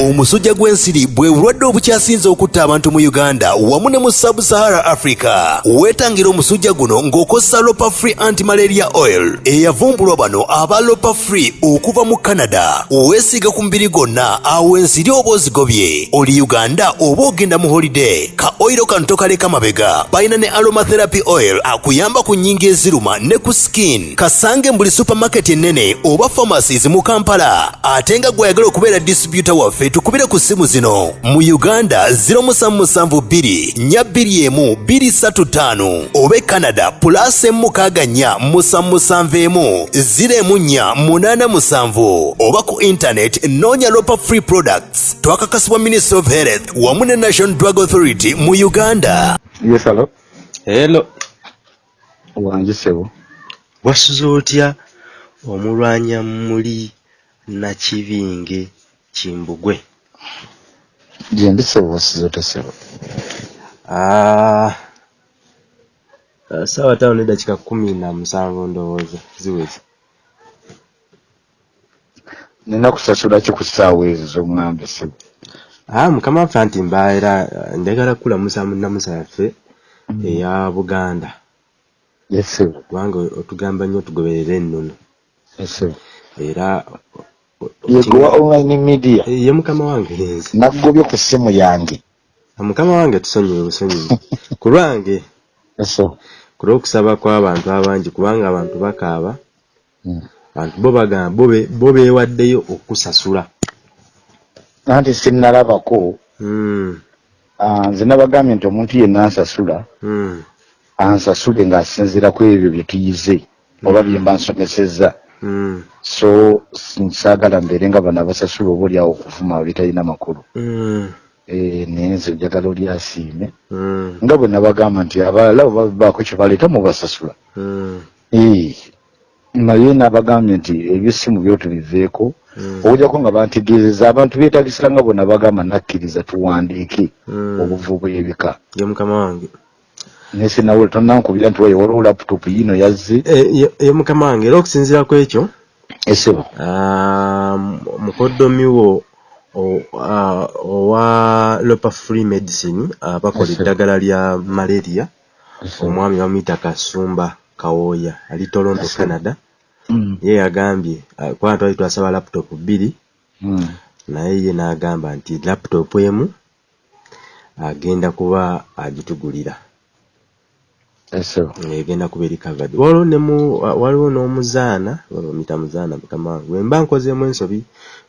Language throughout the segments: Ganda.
omusujja gw'ensiri bwe bulwadde obukyasinze okutta abantu mu uganda wamu ne mu sub-sahara africa weetangira omusujja guno ng'okozesa lopa free antimalaria oil eyavumbulwa bano aba lopa free okuva mu canada. Weesiiga ku mubiri gwonna awo ensiri oba ozigobye. Oli uganda oba ogenda mu holiday ka oyiro kano tokaleka mabega. Balina ne aromatherapy oil akuyamba ku nnyingi eziruma ne ku skin. Kasange buli supamaketi ennene oba pharmacies mu kampala ate nga gweyagala okubeera distributor waffe tukubire ku ssimu zino. Mu uganda 0772 41 235 oba e canada pulasi emukaaga nnya musanmusanvu emu. 04 87 oba ku intanet noonya lopa free products. Twakakasibwa ministry of health wamu ne national drug authority mu uganda. Yes hello. Hello, wangi sebo. Wasuze otya omulwanya muli nakibinge kimbugwe. Gyendi sebo wasize ote sebo Ah, ah, sawa tano nedakika kumi na musanvu ndowooza. Ziwezi. Nina kusasula ki ku ssaawa ezo z'oŋŋambe sebo? Ah, mukama waffe anti mbaera njagala kulamusa munnamusa yaffe eya buganda. Yes sebo kubanga otugamba nnyo tugoberere ennono. Yes sebo era yegowa online media. Eh, ye mukama wange nze naggobye ku ssimu yange. Ah, mukama wange tusonyiwe busonyiwe ku lwange ku lw'okusaba kw'abantu abangi kubanga abantu bakaaba Mm. abantu bo bagamba bo be- bo beewaddeyo okusasula anti sinnalabako. Mm, ah, nze nabagambye nti omuntu yenna ansasula mm, ansasule ng'asinziira ku ebyo bye tuyize oba bye mba nsomesezza so nsaagala mbeere nga bano abasasula oba oliawo okuvuma bitalina makulu. Mm, Eh, naye nze njagala oli asiime. Mm, nga bwe nabagamba nti abalala oba baako kye baleeta mubasasula mm, naye nabagambye nti ebyessimu byo tubiveeko mm, okujjako nga bantegeezeza abantu beetagisa nga bwe nabagamba nakkiriza tuwandiike mm. obuvu bw'ebika ye mukama wange naye sinawe tonankubira nti waye waliwo laputopu yino yazze? Eh, ye- ye mukama wange era okusinziira ku ekyo esebo ah, mukoddomi wo o- ah, owa lopa free medicine abakola sir. eddagala lya malaria omwami bamuyita kasumba kawooya ali toronto canada. Mm, ye yagambye ah, kubanga twali twasaba laputopu bbiri mm. naye ye n'agamba nti laputopu emu agenda kuba agitugulira egenda kuba eri kavadi waliwo ne mu wa- waliwo n'omuzaana bamuyita muzaana mukama wange bwe mba nkozeemu ensobi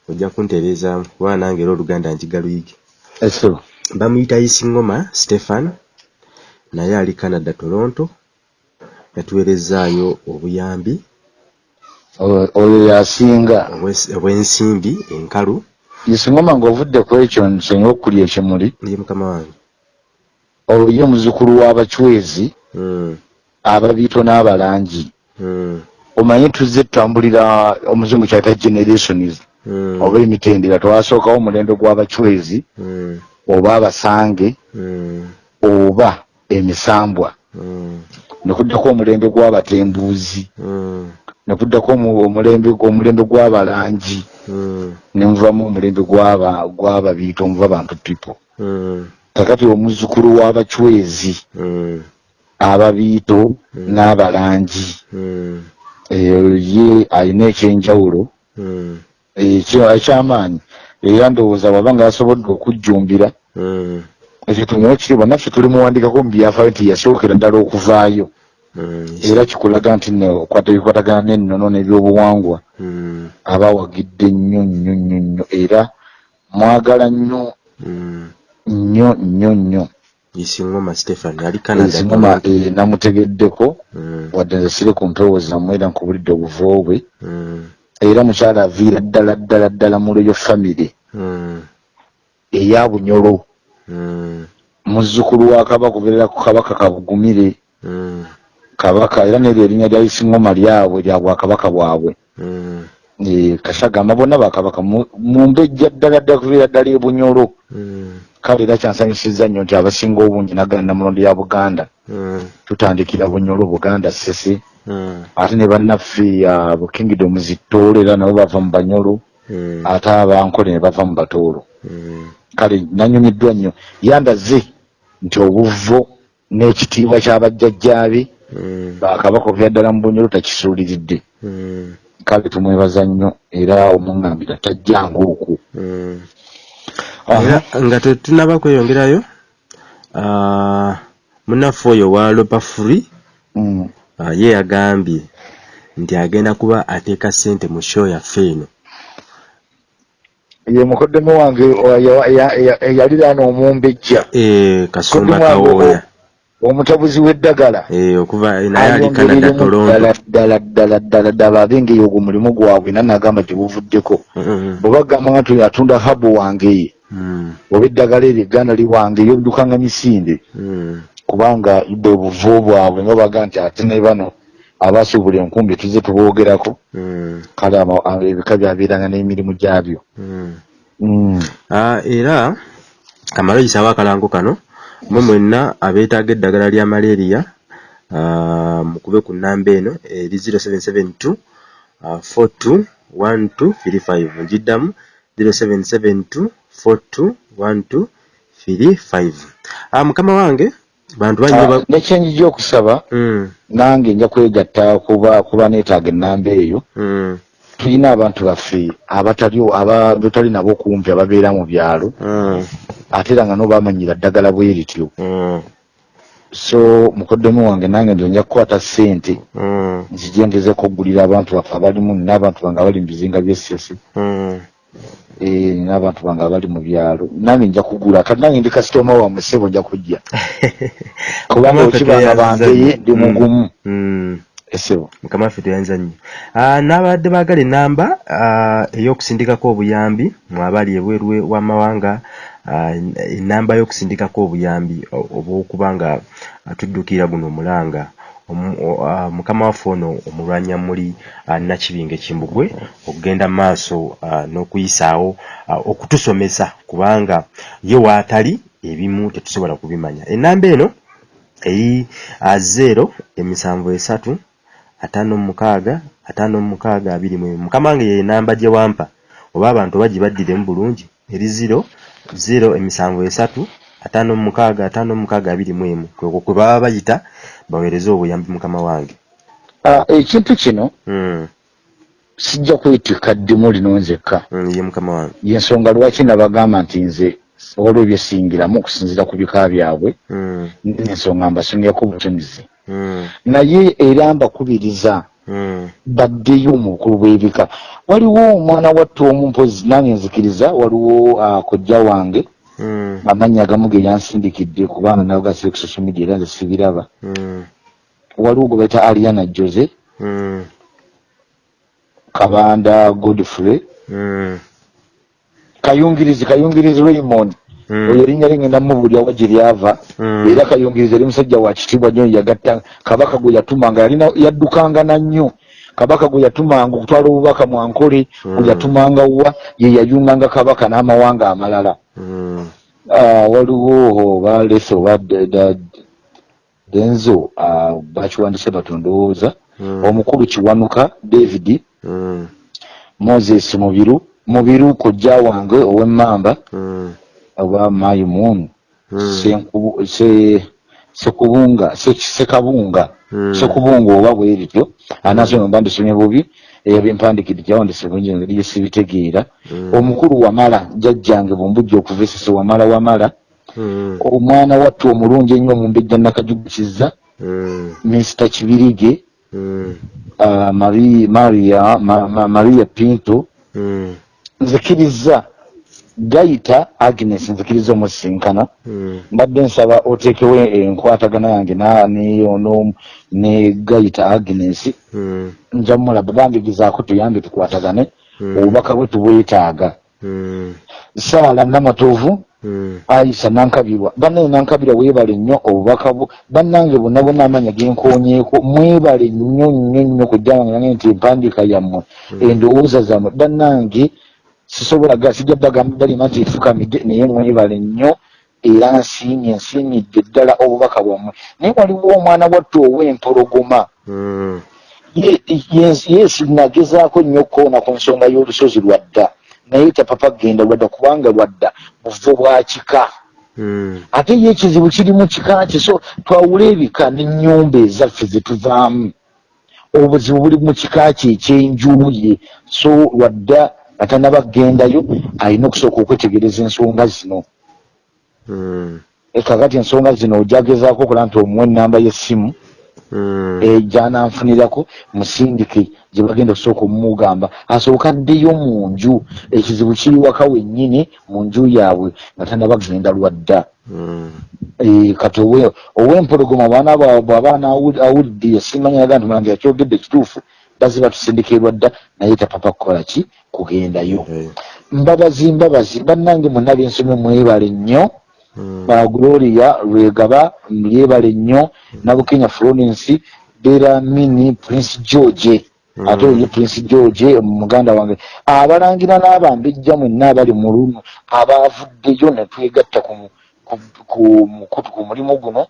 ojja kuntereezaamu kuba nange era oluganda nkigaluyige esebo bamuyita isingoma stephan naye ali canada toronto. Yatuweerezaayo obuyambi. Oyo yasinga. Obw'ensimbi enkalu. Isingoma ng'ovudde ku ekyo nsenga okulya ekimuli. Ye mukama wange. Oyo ye muzukulu w'abacwezi Mm, ababiito n'abalangi. Mm, omanyi tuzze tutambulira omuzungu kyayita generations mm, oba emitendera twasookawo omulembe gw'abacwezi oba abasange oba emisambwa. Mm, ne kuddako omulembe gw'abatembuuzi ne kuddako omu- omulembe gw'abalangi. Ne nvamu omulembe gw'aba- gw'ababiito omuva bantu people. Kakati omuzukulu w'abacwezi ababiito n'abalangi. Mm, eyo ye alina ekyenjawulo. Mm, ekyo ekyamaanyi. Era ndowooza waba nga yasobodde okujjumbira mm, ekyo tunywa ekiriibwa naffe tuli muwandikako mu byafaayo nti yasookera ddala okuvaayo. Mm, era kikulaga nti okwata bikwatagana n'ennono n'ebyobuwangwa mm, aba awagidde nnyo nnyo nnyo nnyo. Era mwagala nnyo mm. nnyo nnyo nnyo isingoma stephan ali canada ezingoma Toronto. namutegeddeko Mm, wadde nze siri ku mpewo zammwe era nkubulidde obuvo bwe mm, era mukyala aviira ddala ddala ddala mu lweyo famire mm, eya bunyolo. Mm, muzzukulu wa kabaka kubeerera ku kabaka kabugumire. Mm, kabaka era neryo erinnya lya isingoma lyabwe lya bwakabaka bwabwe Eh, kashagamba bonna bakabaka mu mu mbejja ddala ddala kubeera ddala ebunyolo mm, kale era kyansanyusizza nnyo nti abasinga obungi naggala namulondo ya buganda mm, tutandikira bunyolo buganda sese. Mm, ate ne bannaffe abo kingdom zittoolo era nabo bava mu banyolo ate abankole ne bava mu batoolo kale nanyumiddwa nnyo. Yambaze nti obuvo n'ekitiibwa ky'abajjajjaabe bakabaka ddala mu bunyolo takisuuliridde. Kale tumwebaza nnyo era omuŋŋambira tajjanga okwo Mm. Era nga tetunaba kweyongerayo munnaffe oyo wa lopa free Mm. ye yagambye nti agenda kuba ateeka ssente mu show yaffe eno. Ye mukoddemu wange o- ya- ya- ya- eyaliraana omumbejja. Eh, kasumba kawooya o- omutambuzi w'eddagala Eh, ayongereremu ddala ddala ddala ddala ddala abengeyo ogwo mulimu gwabwe era nagamba tebuvuddeko bwe bagamba nga nti atunda habu wange mm, oba eddagala eryo egganda liwange yoddukanga misinde. Mm, kubanga bwe buvo bwabwe nga baga nti ate ne bano abaasuubula enkumbi tuze tuboogerako. Mm, kale ebika byabeeranga n'emirimu gyabyo. Ah, era kamala oyisawo akalango kano mwe mwenna abeetaaga eddagala lya malaria mukube ku nnamba eno eri 0772 ah, 421235 ngiddamu 0772 421235 Ah, mukama wange bantu bannyo Ah, ba- nekyenjija okusaba Mm, nange nja kwegatta kuba kuba neetaaga ennamba eyo. Mm, tulina abantu baffe abatali aba- betali nabo kumpi ababeera mu byalo mm, ate era nga no bamanyira ddagala bwe lityo. Mm, so mukoddemu wange nange nze nja kukwata ssente mm, nzijengezeko okugulira abantu baffe abalimu nina abantu bange abali mu bizinga by'essese mm. Eh, nina abantu bange abali mu byalo. Nange nja kugula kati nange ndi kasitoma wammwe ssebo nja kujja. Kubanga okibanga bangeye tweyanziza ndi mugumu. Mm. Essebo mukama waffe tweyanza nnyo. Ah, n'abadde baagala ennamba ah, ey'okusindikako obuyambi mwabali ebweru w'amawanga ah, ennamba y'okusindikako obuyambi obw'okuba nga tuddukira guno omulanga. Mukama waffe ono omulwanyamuli ah, nakibinge kimbugwe okugenda mu maaso n'okuyisaawo okutusomesa kubanga ye waatali ebimu tetusobola kubimanya. Ennamba eno eri ah, zero emisanvu esatu ataano mu mukaaga ataano mu mukaaga abiri mu emu mukama wange ye namba gye wampa. Oba abantu oba gibaddiremu bulungi. Eri zero zero emisanvu esatu ataano mu mukaaga ataano mu mukaaga abiri mu emu. Kwekwo kwe baba bayita baweereze obuyambi mukama wange. Ah, ekintu kino Mm, sijja kwetika ddimu lino nzekka. Mm, ye mukama wange. Yensonga lwaki nabagamba nti nze waliwo byesingiramu okusinziira ku bika byabwe? Mm, ensonga mbasongyako butumizi mm, naye era mbakubiriza mm, baddeyo mu bukulu bw'ebika waliwo omwana wattu omu mpozi nange nzikiriza waliwo ah, kojja wange. Mm, amannya agamu ge yansindikidde kubanga nawe gasire ku social media era nze sibiraba. Mm, waliwo gwe bayita aliana jose. Mm, kabanda godfrey. Mm, kayungirizi kayungirizi raymond oyo erinnya lingenda mubulya wa gye lyava. Mm. era kayungirizi eri musajja wa kitiibwa nnyo yagatta kabaka gwe yatumanga yalina yaddukanga na nnyo. Kabaka gwe yatumanga okutwala obubaka mwankole gwe yatumanga wa ye yayunganga kabaka n'amawanga amalala. Mm, Ah, waliwo baleese oba de- de- denzo ah, bakiwandise batondowooza Mm. omukulu kiwanuka david mm, moses mubiru mubiru kojja wange ow'emmamba mm, oba mayi moon. Senkubu- se- sekubunga se- sekabunga sekubunga oba bwerityo anasoma mba ndisomye bubi ebyempandikidde gyawandise bulungi engeri gyesibitegeera omukulu wamala jjajjange bwembujja okuva esese wamala wamala mm, omwana wattu omulungi ennyo omumbejja nakajugukiza mr kibirige Mari- maria Ma- Ma- maria pinto nzikiriza gayita agnes nzikiriza omusinkana mm. mbadde nsaba oteekewo enkwatagana yange na- ne gayita agnes. Mm, nja mulaba bandigizaako tuyambe tukwatagane Mm. obubaka bwe tubwetaaga. Mm, saala namatovu mm, ayisa nankabirwa. Bannaye nankabirwa weebale nnyo obubaka bwo. Bannange bonna bonna amanya genkonyeeko mwebale nnyo nnyo nnyo kujja wange nange nti empandiika yammwe endowooza zammwe. Bannange sisobola sijja bagamba balima nti efukamidde naye mwebale nnyo era nsiimye nsiimidde ddala obubaka bwammwe. Naye waliwo omwana wattu ow'empologoma mm, Ye- yes yes nagezaako nnyo okkoona ku nsonga y'olusozi lwa dda. Naye tapapa genda lwadda kubanga lwadda buvo bwa kika. Mm. ate ye ekizibu kiri mu kika kye so twawula ebika n'ennyumba ezaffe ze tuvaamu. Obuzibu buli mu kika kye ekyenjuye so lwadda atanaba kugendayo alina okusooka okwetegereza ensonga zino. Mm. ekakati ensonga zino ojagezaako okola nti omuwa ennamba y'essimu gyananfunirako musindike gye bagenda okusooka omumugamba. Asooka addeyo mu nju ekizibu kiri waka wennyini mu nju yaabwe. Nga tanaba kugenda lwadda. Mm. Eh, kati owe- ow'empologoma bwana bwabwe abaana awulidde yasimanya yaga nti mulangira kyogedde kituufu baziba tusindikirwa dda naye tapapa kukola ki? Kugendayo. Eh. mbabazi mbabazi bannange mwonna bensomye mwebale nnyo. Mm. ba gloria lwegaba lyebale nnyo. Nabukenya florence beramini prince george. Mm. ate oye prince george muganda wange. Abalangira n'abambejja mwenna abali mu luno abavuddeyo ne twegatta ku mu- ku- ku mukutu ku mulimu guno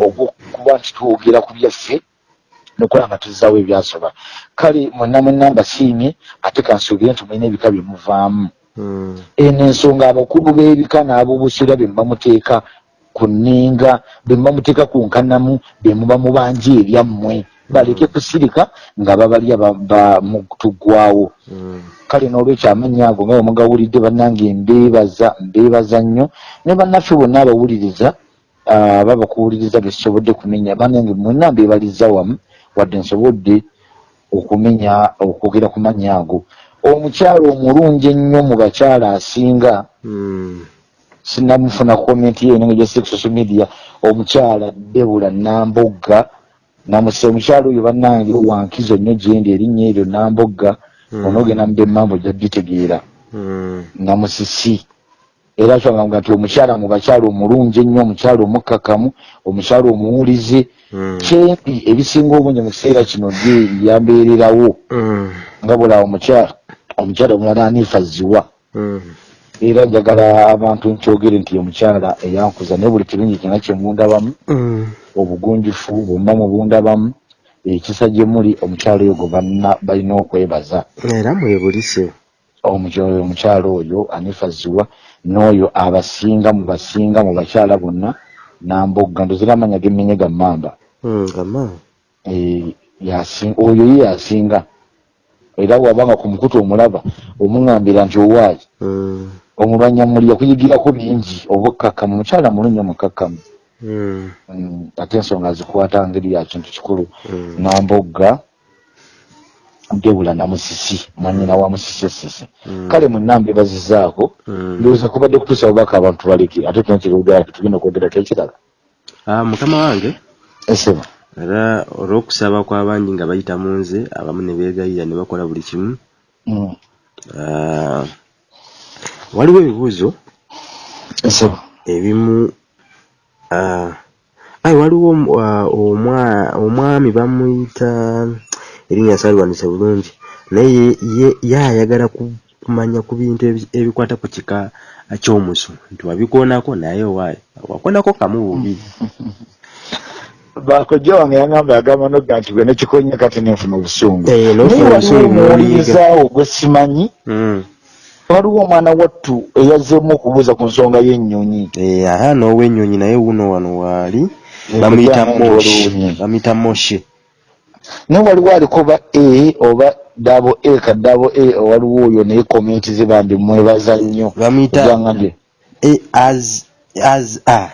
ogwokuba nti twogera ku byaffe nokola nga tuzzaawo ebyasoba. Kale mwenna mwenna mbasiimye ate kansuubire nti mulina ebika byemuvaamu Mm. eno ensonga abakulu b'ebika n'abobusira be muba muteeka ku nninga be muba muteeka ku nkanamu be muba mubanja ebyammwe. Baleke kusirika nga babalya ba- ba- mu tuggwawo Mm. kale n'olwekyo amannya ago nga bwemugawulidde bannange mbeebaza mbeebaza nnyo ne bannaffe bonna abawuliriza ah, babakuwuliriza besobodde kumenya. Bannange mwenna mbeebaliza wamu wadde nsobodde okumenya okwogera ku mannya ago omukyalo omulungi ennyo mu bakyala asinga Mm. sinamufuna komenti yeeno nga gyasi social media omukyala debula nambogga namuse omukyala oyo bannange wankizo nnyo gyendi erinnya eryo nambogga Mm. onoogenda mudde mambo gyaditegeera Mm. namusisi era kyogamba nti omukyala mu bakyala omulungi ennyo omukyala omukkakamu omukyala omuwulize. Mm. kyempi ebisinga obungi mu kiseera kino gye yambeererawo. Mm. nga bulawo omukyala omukyala omulala anifa ziwa Mm. era njagala abantu nkyogere nti omukyala eyankuza naye buli kirungi kyona kyemundabamu obugunjufu bwonna mubundabamu ekisa gye muli omukyala oyo gwe banna balina okwebaza. Era mwebulise omukyala oyo anifa ziwa n'oyo abasinga mu basinga mu bakyala bonna nambogga ndozera amanya gemmenye gammamba Mm, Eh, yasin- oyo ye yasinga. Era wabanga ku mukutu omulaba omuŋambira nti owaayi. Mm. omulwanyamuli yakuyigirako bingi obukkakkamu mukyala mulungi omukakkamu. Mm. Mm, ate ensonga zikwata ngeri ya kintu kikulu. Nambogga debula namusisi mwanyina wa musisi esisi Mm. kale mwenna mbebazizaako Mm. ndowooza kubadde kutuusa bubaka abantu baleke ate kino kirugaa tugenda okwogerako ekirala Ah, mukama wange? Eseba era olw'okusaba kw'abangi nga bayita mu nze abamu ne beegayirira ne bakola buli kimu. Mm, Ah, waliwo ebibuuzo? Eseba ebimu ah, ayi waliwo ah, omwa- omwami bamuyita erinnya saalwanise bulungi. Naye ye- ayagala ku- kumanya ku bintu ebi- ebikwata ku kika ky'omusu. Nti wabikoonako naye waayi wakoonako kamu bubiri bakojja wange yagamba yagamba nogga nti gwe nekikonya kati nenfuna obusungu. Eh, naye waliwo omuwulirizaawo gwe simanyi. Mm. waliwo omwana wattu eyazeemu okubuuza ku nsonga y'ennyonyi. Eh, aha n'ow'ennyonyi naye wuno wano waali. Bamuyita waliwo bamuyita moshe naye waliwo aliko ba a oba dabo a ka dabo a waliwo oyo naye komenti ze bambi mwebaza nnyo bamuyita as as a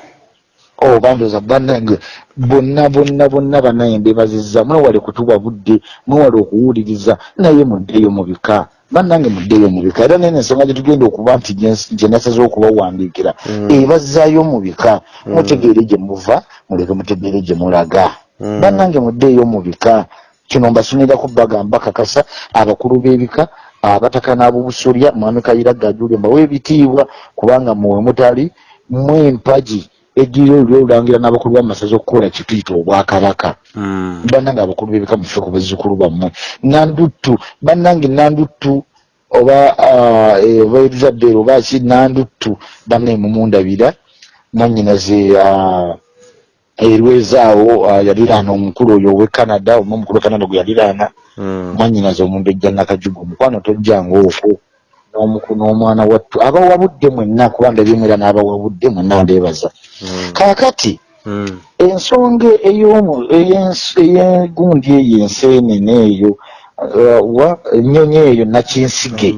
o bandoza bannange bonna bonna bonna bannange mbebazizza mwewale kutuwa budde mwewale okuwuliriza naye muddeeyo mu bika bannange muddeeyo mu bika era nene ensonga gye tugenda okuba nti gye- nasaze okubawandiikira Mm. ebazzaayo mu bika Mm. mutegeere gye muva muleke mutegeere gye mulaga. Bannange muddeeyo mu bika kino mbasuniraku bagamba kakasa abakulu b'ebika abataka n'abobusolya mwami kayira gajule mbawe ebitiibwa kubanga muwe mutali mwempagi ejjira oli olulangira n'abakulu b'amasaza okukola kituyita obwakabaka. Mm. bannange abakulu b'ebika mufe ku bazzukulu bammwe. Nanduttu bannange nanduttu oba ah, eh, oba elizadde ero oba ki nanduttu banne mumundabira mwanyinaze ah, erwezaawo ah, yaliraana omukulu oyo ow'e canada oba omukulu w'e canada gwe yaliraana Mm. mwanyinaze omumbejja nakajuga omukwano tojjanga okwo n'omwana wattu abawabudde mwenna kuba ndabyemera n'abawabudde mwenna ndeebaza Mm. kaakati Mm. ensonga ey'egundi eyo enseenene eyo uh, wa ennyonyi eyo nakinsige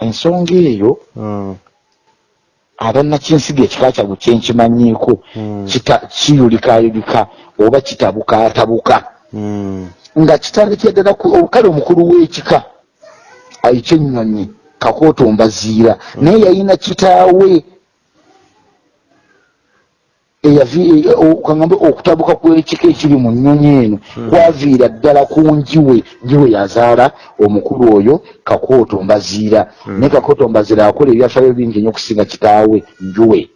ensonga eyo Mm. aba nakinsige ekika kyabwe kyenkimanyiiko Mm. kita- kiyulikayulika oba kitabukaatabuka Mm. nga kitandikira ddala ku- kale omukulu w'ekika ekyennyonyi kakootombaziira naye yalina kitaawe eyavi- o- kaŋambe okutabuka kw'ekika ekiri mu nnyonyi eno kwaviira ddala ku njiwe njiwe yazaala omukulu oyo kakootombaziira naye kakootombaziira akola ebyafaayo bingi nnyo okusinga kitaawe njuwe.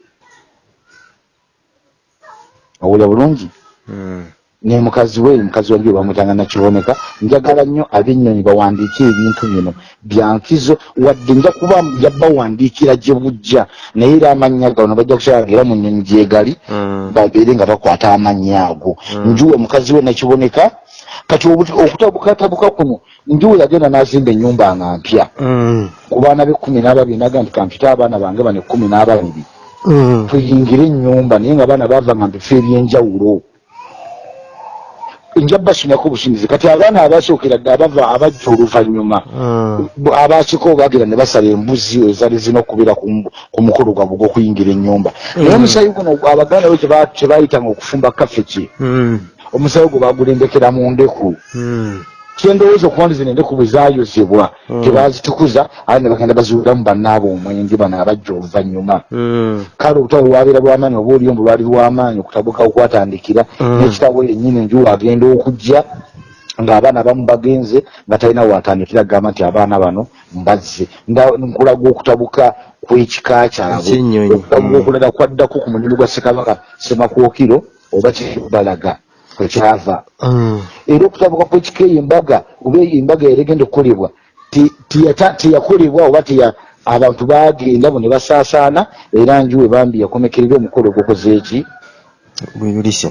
Owulya bulungi? Mm. Ne mukazi we mukazi wange bamutanga nakiboneka njagala nnyo ab'ennyonyi bawandiike ebintu bino. Byankizo wadde nja kuba yabawandiikira gye bujja. Naye era amannya gano bajja kukyalaga era mu nnyonyi gyegali Mm. babeere nga bakwata amannya ago. Njuwe mukazi we nakiboneka kati okutabukatabuka kuno njuwe yagenda n'azimba ennyumba nga mpya. Mm. ku baana b'ekkumi n'ababiri naga nti kampite abaana bange bano ekkumi n'ababiri. Mm. tuyingire ennyumba naye nga baana bava nga mbifo ebyenjawulo nja basomyako businzizi kati abaana abasookera dde abava abajja oluvannyuma Mm. bo- abaasiko bagenda ne basala embuzi ezali zina okubeera ku mu- ku mukolo gwabwe gw'okuyingira ennyumba naye omusayi guno abaganda we kye baayitanga okufumba kafeki Mm. omusayi gwe bagulembekera mu ndeku Mm. Kyendowooza okuba zino endeku bwe zaayozebwa Mm. tebazitukuza ate ne bagenda baziwulamu bannaaba omwenge bano abajja oluvannyuma Mm. kale olutalo lwabeera lwamaanyi oba oliyombo lwali lwamaanyi okutabuka okwatandikira Mm. n'ekitabo yennyini enjuwa agenda okujja ng'abaana abamu bagenze nga talina watandikira agamba nti abaana bano mbazze nkulaga okutabuka kw'ekika kyabwe Mm. okulala kwaddako ku mulimu gwa ssekabaka semakookiro oba kibalaga kwekyava Mm. era okutabuka kw'ekika eyo embaga oba eyo embaga yali egenda okukolebwa teyakolebwa oba abantu bagenda bo ne basaasaana era njuwe bambi yakomekerera omukolo gukoze eki?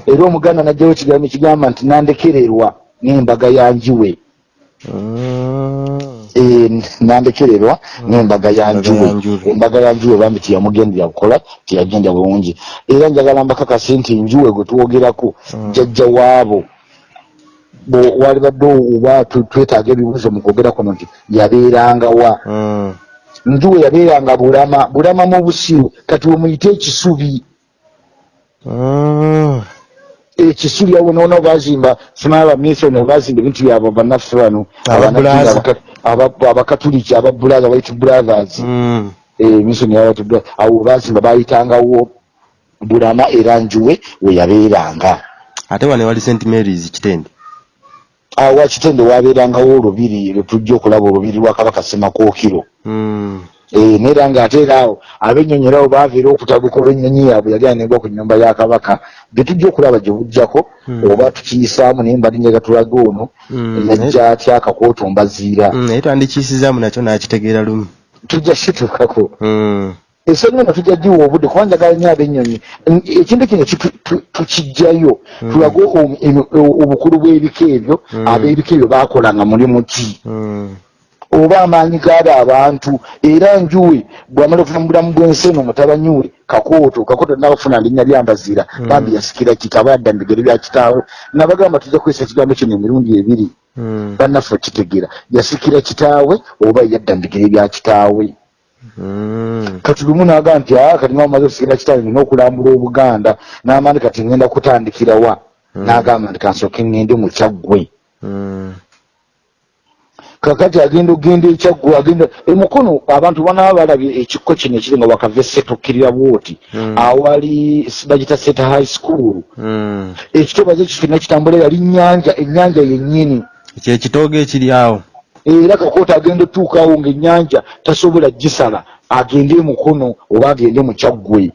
Era omuganda najjawo ekigambo ekigamba nti nandekererwa n'embaga ya Mm. Eh, nandekererwa n'embaga ya Embaga ya njuwe njuwe. embaga ya njuwe bambi teyamugendera kukola teyagenda bulungi era njagala mbakakasi nti njuwe gwe twogerako Mm. jjajja waabo Bo- wali badde oba twetaaga ebibuuzo mu kwogera kuno nti yabeerangawa Mm. njuwe yabeeranga bulama bulama mu busiru kati wemuyite ekisubi Mm. ekisubi abo noona bazimba simanyi abamisoni bazimba ebintu byabwe bannaffe bano. Abakatuliki ababulaza white brothers. Mm. emisoni yabatudde awo bazimba bayitangawo bulama era njuwe we yabeeranga. Ate wane wali st marys kitende. Awo wakitende wabeerangawo olubiri lwetujja okulaba olubiri lwa kabaka semakookiro Mm. Eh, ng'ate era awo ab'ennyonyi erawo baaviira okutabuka olw'ennyonyi yaabwe yali anengwa ku nnyumba ya kabaka. Bye tujja okulaba gye bujjako Mm. oba tukiyisaamu naye mbali njaga tulaga ono Mm. yajja atya akakootombaziira Mm, naye twandikiyisizaamu nakyo nakitegeera lumu. Tujja kituukako. Ensonga eno tujja giwa obudde kuba njagala nnyo ab'ennyonyi. Ekintu kino tukijjayo? Tulage obukulu bw'ebika ebyo ab'ebika ebyo baakolanga mulimu ki. Oba amaanyi gaabo abantu era njuwe bwamala okuva mu bulamu bw'ensi eno mutabanyi we kakooto kakooto nabafuna linnya lyambaziira Mm. bambi yasikira kitaba yadda mu bigere bya kitaawe nabagamba tujja kukozesa ekigambo kino emirundi ebiri Mm. bannaffe okitegeera yasikira kitaawe oba yadda mu bigere bya kitaawe Mm. kati lumu naga nti kati nga mumaze okusikira kitaawe nina okulambula obuganda n'amaani kati ngenda kutandikira wa Mm. n'agamba nti kansooke ngende mu kyaggwe. Kakati agenda ogenda ekyaggwe agenda emukono abantu banaba balabye ekikko kino ekiri nga wakava esetokkirira bwoti Mm. awali bagita seta high school Mm. ekitobazi ekyo kyonna kitambula yali nnyanja ennyanja yennyini kye kitoogo ekiri awo era kakoota agenda otuukawo ng'ennyanja tasobola gisala agende emukono oba agende mu kyaggwe.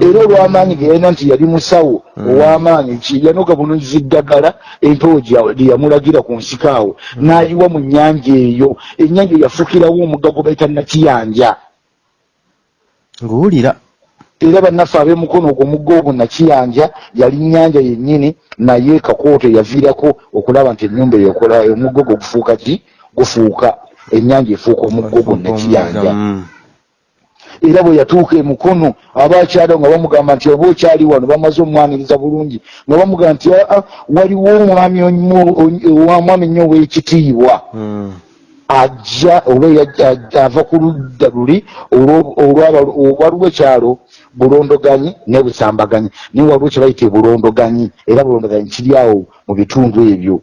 Era olw'amaanyi ge yalina nti yali musawo Mm. ow'amaanyi ki yanoga bunuulizi ddagala empewo gye yamulagira ku nsiko awo. N'ayiwa mu nnyanja eyo ennyanja yafuukirawo omugga gwe bayita nakiyanja. Nguwulira. Era bannaffe ab'emukono ogwo omugga ogwo nakiyanja yali nnyanja yennyini naye kakooto yaviirako okulaba nti ennyumba eyo ekola omugga ogwo gufuuka ki gufuuka. Ennyanja efuuka omuggo gwonna kiyanja Mm. Era bwe yatuuka emukono abakyalo nga bamugamba nti oba okyali wano bamaze omwaniriza bulungi nga bamugamba nti aa waliwo omwami onnyo- wa mwami nnyo ow'ekitiibwa. Mm. ajja oba ava ku ludda luli olwo- olwaba- waliwo ekyalo bulondoganyi ne busambaganyi. Naye waliwo kye bayita ebulondoganyi era bulondoganyi kiri awo mu bitundu ebyo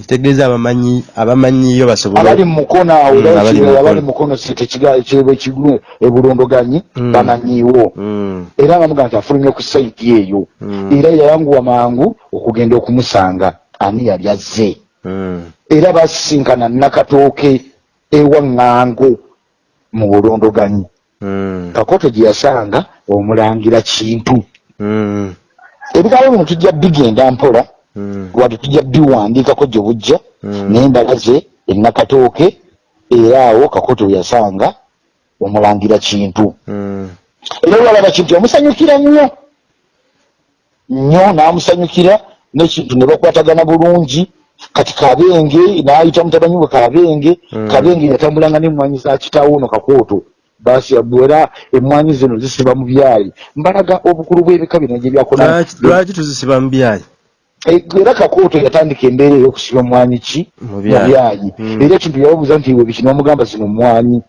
kitegeeza abamanyi abamanyiyo basobole abali mu mukono awo Mm, abali mu mukono. mu mukono tekigo ebulondoganyi Mm. bamanyiiwo Mm. era nga mugaa nti afulumye ku sayidi eyo. Era yayanguwa mangu okugenda okumusanga. Ani yali azze? Era basisinkana nakatooke ewa ŋŋango mu bulondoganyi. Kakoto gye yasanga omulangira kintu. Ebigambo bino tujja bigenda mpola. Wadde tujja biwandiikako gye bujja Mm. naye mbalaze enakatooke era awo kakoto yasanga omulangira kintu. Mm. era olwalaba kintu yamusanyukira nnyo. Nnyo n'amusanyukira n'ekintu ne bakwatagana bulungi. Kati kabenge n'ayita mutabanyi we kabenge. Kabenge yatambulanga n'emmwanyi za kitaawo ono kakooto basi era emmwanyi zino zisiba mu byayi. Mbalaga obukulu bw'ebika bino gye byakona Lwaki- tuzisiba mu byayi? Eh, era kakooto yatandika embeera ey'okusiba mwanyi ki Mu byayi. byayi Mm. era ekintu yababuuza nti iwe biki nomugamba zino mwanyi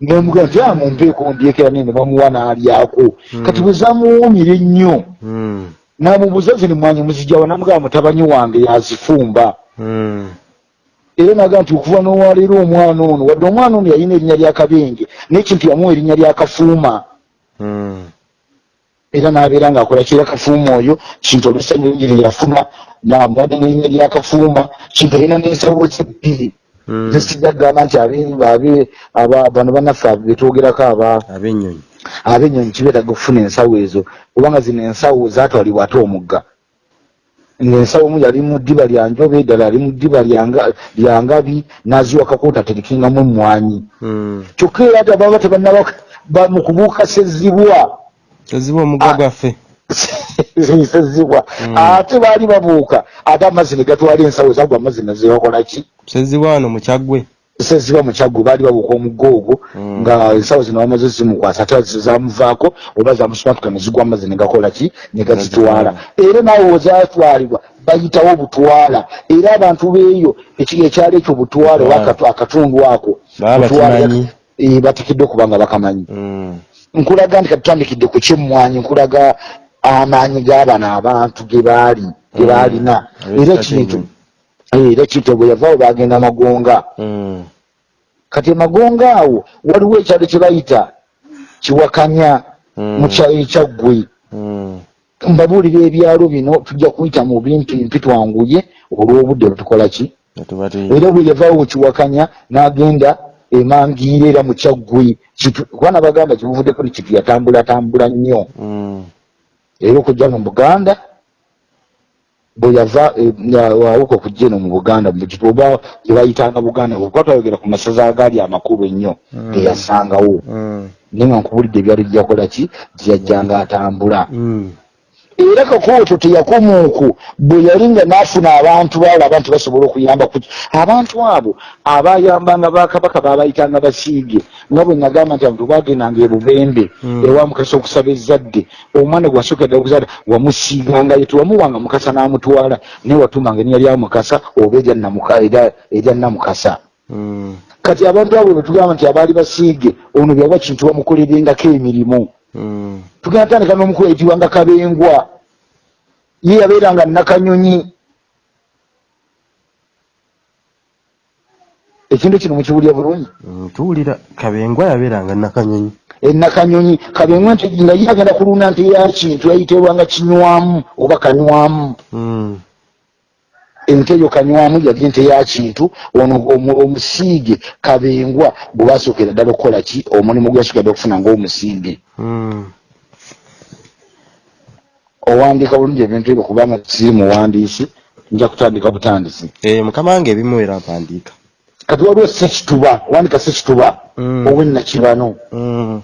nomugamba nti amumpeeko ndyekera nene bamuwa n'alyako Mm. kati bwe zamuwumira ennyo Mm. namubuuza zino mwanyi muzijawa namugamba mutabanyi wange yazifumba era naga nti okuva n'owaleero omwana ono wadde omwana ono yalina erinnya lya kabenge n'ekintu yamuwa erinnya lya kafuuma. Era n'abeera ng'akola kira kafuuma oyo kintu olusanyu lye yafuna namuwadde n'erinnya lya kafuuma kintu alina n'ensawo ze bbiri Mm. zisijja kugamba nti bano bannaffe betwogerako aba ab'ennyonyi ab'ennyonyi kibeetaga okufuna ensawo ezo kubanga zino ensawo zaatwalibwa ate omugga ng'ensawo omu yali mu ddiba lya njobe eddala ali mu ddiba lya nga- lya ngabi n'aziwa kakoota aterekengamu emmwanyi Mm. kyokka era ate ababa tebannaba ba- mu kubuuka sezibwa teziba omugga Ah. gwaffe. Sezibwa Mm. ate baali babuuka. Ate amazzi ne gatwala ensawo zagwa amazzi nezebakola ki? Seziba wano mu kyaggwe seziba mu kyaggo baali babuuka omugga ogwo Mm. nga ensawo zino bamaze zimukwasa. Ate zamuvaako oba zamusumatuka ne zigwa amazzi ne gakola ki? Ne gazitwala. Era naawe wezatwalibwa bayitawo butwala. Era abantu beeyo ekyalo ekyo butwala oba akatundu ako bakimanyi. eh, bateekeddwa okuba nga bakamanyi. Nkulaga nti katutandikidde ku kyemmwanyi nkulaga amaanyi g'abano abantu ge baali ge Mm. baalina era ekintu ky'ennyonyi. era ekintu bwe yavaawo bagenda magonga Mm. kati emagonga awo waliwo ekyalo kye bayita kiwakanya Mm. mu kyalo ekyaggwe Mm. mbabuulira ebyalo bino tujja kuyita mu bimpimpi twanguye olw'obudde bwetukola ki era bwe yavaawo kiwakanya n'agenda emangiira era mu kyaggwe Kitu- kubana bagamba kibuvudde kuli kitu yatambulatambula nnyo Mm. era okujja mu buganda bwe yava nga- wawuka okujja eno mu buganda mu kitu oba gye bayitanga buganda okuba twayogera ku masaza agaali amakulu ennyo Mm. geyasangawo Mm. naye nga nkubulidde ebyalo gyakola ki gyeyajjanga atambula Mm. Era kakooto teyakumuuku bwe yali nga n'afuna abantu baalaba nti basobola okuyamba ku abantu abo abayambanga bakabaka babayitanga basiige nga bwe nagamba nti abantu bagendanga ebubembe Mm. ewa mukasa okusaba ezzadde omwana gwe wasookedde okuzadde wamusiigangayo tewamuwanga mukasa n'amutwala naye watumanga erinnya lya mukasa oba erya namuka- erya- erya namukasa Mm. kati abantu abo betugamba nti abaali basiige ono byaba kintu bamukolerengako emirimu. Tugenda tandika n'omukulu eyitibwanga kabengwa ye yabeeranga nakanyonyi. Ekintu kino mukiwulya bulungi? Mm. tuwulira kabengwa yabeeranga nakanyonyi. Enakanyonyi kabengwa nti nga ye agenda kulunda nti yakintu yayitibwanga kinywamu oba kanywamu Mm. ente eyo kanywamu yali ente yakintu ono omu- omusiige kabengwa bwe basookera ddala okukola ki omulimu gwe yasookera ddala okufuna ngaomusiige Mm. owandiika bulungi ebintu ebyo kubanga siri muwandiisi nja kutandika butandisi Eh, mukama wange ebimu era mpandiika kati waliwo sekituba wandika sekituba Mm. owennakibano Mm.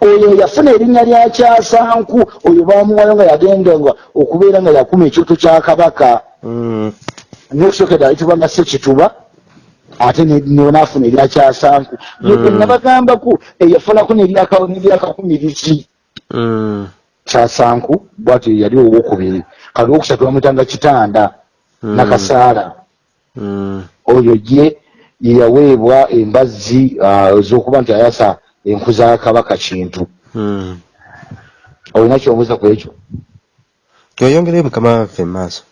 oyo yafuna erinnya lya kyasanku oyo bamuwayo nga yagendanga okubeera nga yakuma ekyoto kya kabaka Mm. nokusokera ayitibwa nga sekituba ate ne- nenaafuna eryakyasanku ye Mm. gwe nabagambaku eyafunako neryaka- neryakakumirizi Mm. kyasanku bwatyo yali owokubiri. Kali owokusatu bamwitanga kitanda nakasaala oyo ye yeyaweebwa embazzi ah, ez'okuba nti ayasa enku za kabaka kintu. Olina kyombuuza ku ekyo? Oyongereyo mukama waffe emaaso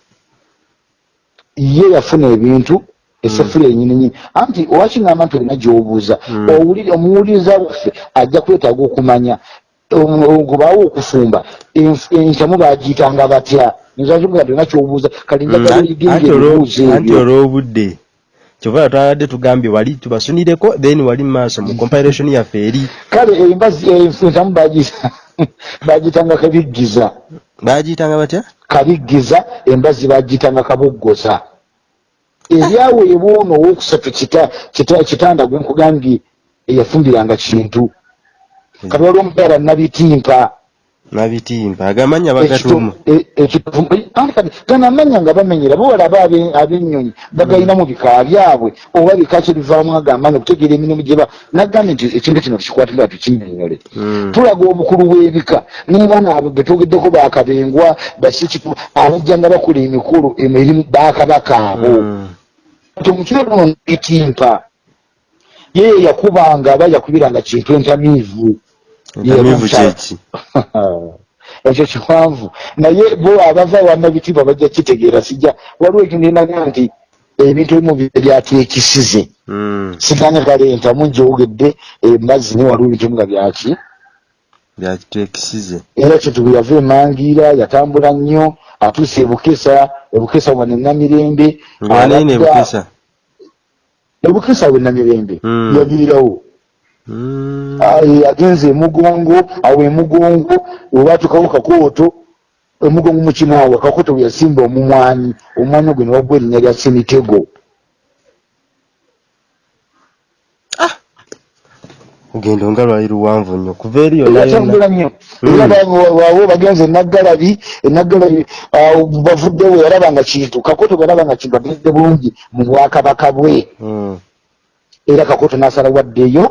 ye yafuna ebintu esefula enyini nyini anti owakingamba nti olina gyobuuza? Mm. owulire- omuwuliriza waffe ajja kwetaaga okumanya. Gubaawo okufumba entamu bagiyitanga batya? Nzakibuga nti olina kyobuuza kale Mm, njagala anti oyigenga olwo- ebibuuzo anti ebyo olw'obudde kyova twabadde tugambye wali tubasunireko then wali maaso mu compilation yaffe eri. Kale embazi enf- entamu bagi- bagiyitanga kabiggiza. Bagiyitanga batya? Kabiggiza embazzi bagiyitanga kaboggoza eryaweebwa ono kita- kitanda gwe nkugambye eyafumbiranga kintu. Kati waliwo omukyala nabitimpa. Nabitimba agamanya bagatuuma. Gana amanya nga bamenyera bawalaba abe- ab'ennyonyi bagayina mu bika byabwe oba bika kye bivaamu agamba okutegeera emirimu gyeba nagambye nti ekintu kino tukikwatira tukinyonyole Mm. tulaga obukulu bw'ebika n'abaana abo betwogeddeko bakabengwa basikitu abajja nga bakola emikulu emirimu bakabaka abo Mm. kati omukyala ono bitimpa ye yakubanga aba yakubiranga kintu entamiivu ekyo kiwanvu naye bo abava wannabitiibwa bajja kitegeera sijja waliwo ekininaga nti ebintu ebimu byateekisize Mm. siganye kale entamu njogedde embazzi ne waliwo ebintu ebimu nga byaki byakiteekisize era kintu bwe yava emangiira yatambula nnyo atuuse ebukesa ebukesa wano enamirembe nganaye ne Abadda- bukesa ebukesa we namirembe yaviirawo Mm. Aye, agenze emugongo awo emugongo webatukawo kakooto emugongo mukinaawe kakooto bwe yasimba omumwanyi omumwanyi ogwe ne wagwa erinnya lya semitego ogendo nga lwali luwanvu nnyo kuva eri yonna nnyo Mm. era ba- wawe bagenze enaggalabi enaggalabi awo bavuddewo yalabanga kintu kakooto bwe yalabanga kintu agezde bulungi mu bwakabaka bwe Mm. era kakooto n'asala waddeyo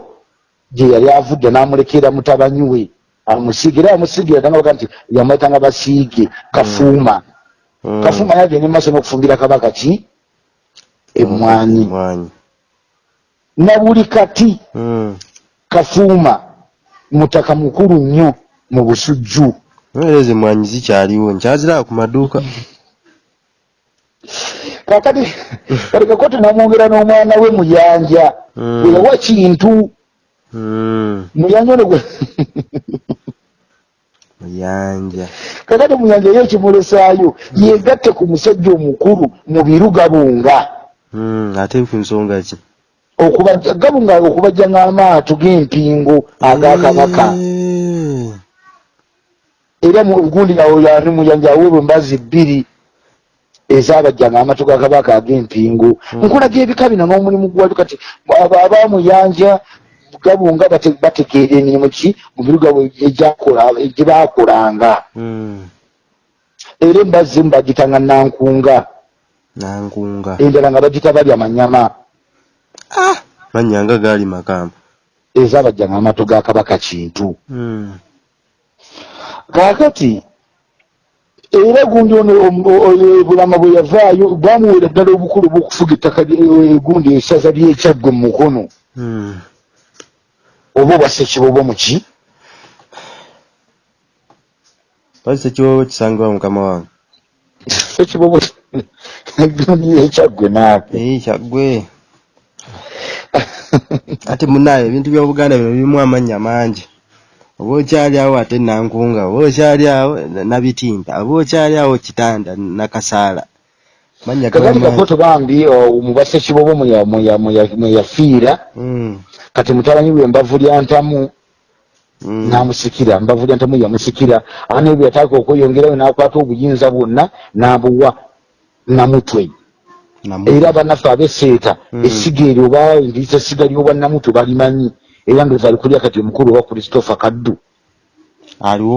gye yali avudde n'amulekera mutabanyi we amusiige era amusiigira tangabaga nti yamwetanga basiige kafuuma Mm. kafuuma yagenda emaaso n'okufumbira kabaka ki Emmwanyi. na buli kati. Kafuuma mutaka mukulu nnyo mu busujju. Mwereezi emmwanyi zikyaliwo nkyaziraba ku maduuka. Kakati kati kakoti namwongera n'omwana we muyanja Mm. bwe yawa kintu. Mm. muyanja ono gwe muyanja kakati muyanja ye ekimulesaayo yegatte ku musajja omukulu mu biru gabunga Mm. ate ku nsonga ki gabunga okubajja ng'amaato g'empingo agakabaka Eh. era mu gundi yani muyanja aweebwa embazzi bbiri ezabajjanga amatu ga kabaka ag'empingo nkulaga ebika bino n'omulimu gwali kati abo abamuyanja gabunga bate- bategeera emirimu ki? Mu biruga gye bakolanga Mm. era embazzi emu bagitanga nankunga. Nankunga. Endala nga bagita balya manyama mannya nga gaali makamba ezabajjanga amatu ga kabaka kintu. Mm. kaakati era gundi ono bulama bwe yavaayo bamuweera ddala obukulu bw'okufuga ettaka eh, gundi esaza lyekyaggwe mu mukono. Mm. oba obwassa ekibobo muki Lwaki sekiwobo kisangibwa mukama wange? Ekibobo gundi yekyaggwe naawe kyaggwe ate munaye ebintu by'obuganda bino birimu amannya mangi. Oba okyali awo ate nankunga oba okyali awo nabitimba oba okyali awo kitanda nakasaala. Mannya gaba kakati mangi. Kakoto bambi o, mubassa ekibobo mwe ya- mwe ya- mwe ya- mwe yafiira kati mutabanyi we embavu lya ntamu mm, n'amusikira mbavu lya ntamu yamusikira ane bwe yataaka okweyongerayo n'akwata obuyinza bwonna n'abuwa namutwe namu- era bannaffe abeseeta Mm. essiga eryo oba endiyisa essiga ly'obwannamutwe balimanyi era ndowooza ali kulya kati omukulu owa christopher kaddu.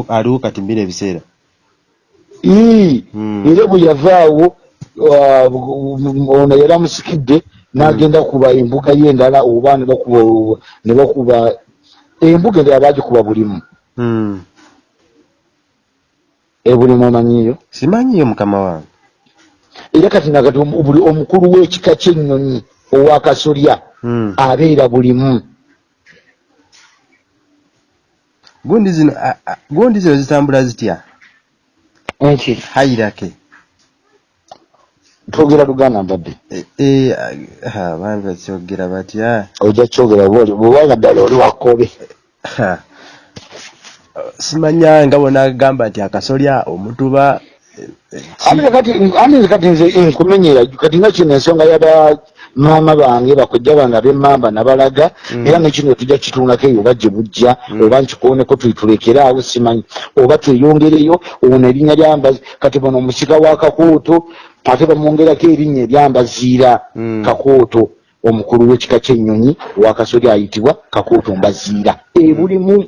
Aliwo kati mbira ebiseera. Ii, Mm. era bwe yavaawo ah, ono yali amusikidde n'agenda kuba embuga ye endala oba ne bakuba embuga endala bagikuba bulimu. Ebulimu omanyiyo simanyiyo mukama wange era kati nakati buli omukulu w'ekika ky'ennyonyi owa kasolya Mm. abeera bulimu. Gundi zino gundi zino zitambula zitya? Nti hayirake twogera luganda mbadde. E- e, bambi bakyogera batya? Ojja kyogera bwoli bwebanga ddala oli wakobe Ha. simanya nga bonagamba nti akasolya omutuba kati nze nkumenyera kati nga kino ensonga yaba maama bange bakojja bange ab'emmamba nabalaga Mm. era nekino tujja kitundako eyo oba gye bujja Mm. oba nkikooneko tulekere awo simanyi oba tweyongereyo ono erinnya lyambazi kati bono omusika wa kakooto ate bamwongerako erinnya eryambaziira Mm. kakooto omukulu w'ekika ky'ennyonyi wakasoli ayitibwa kakooto mbaziira ebulimu.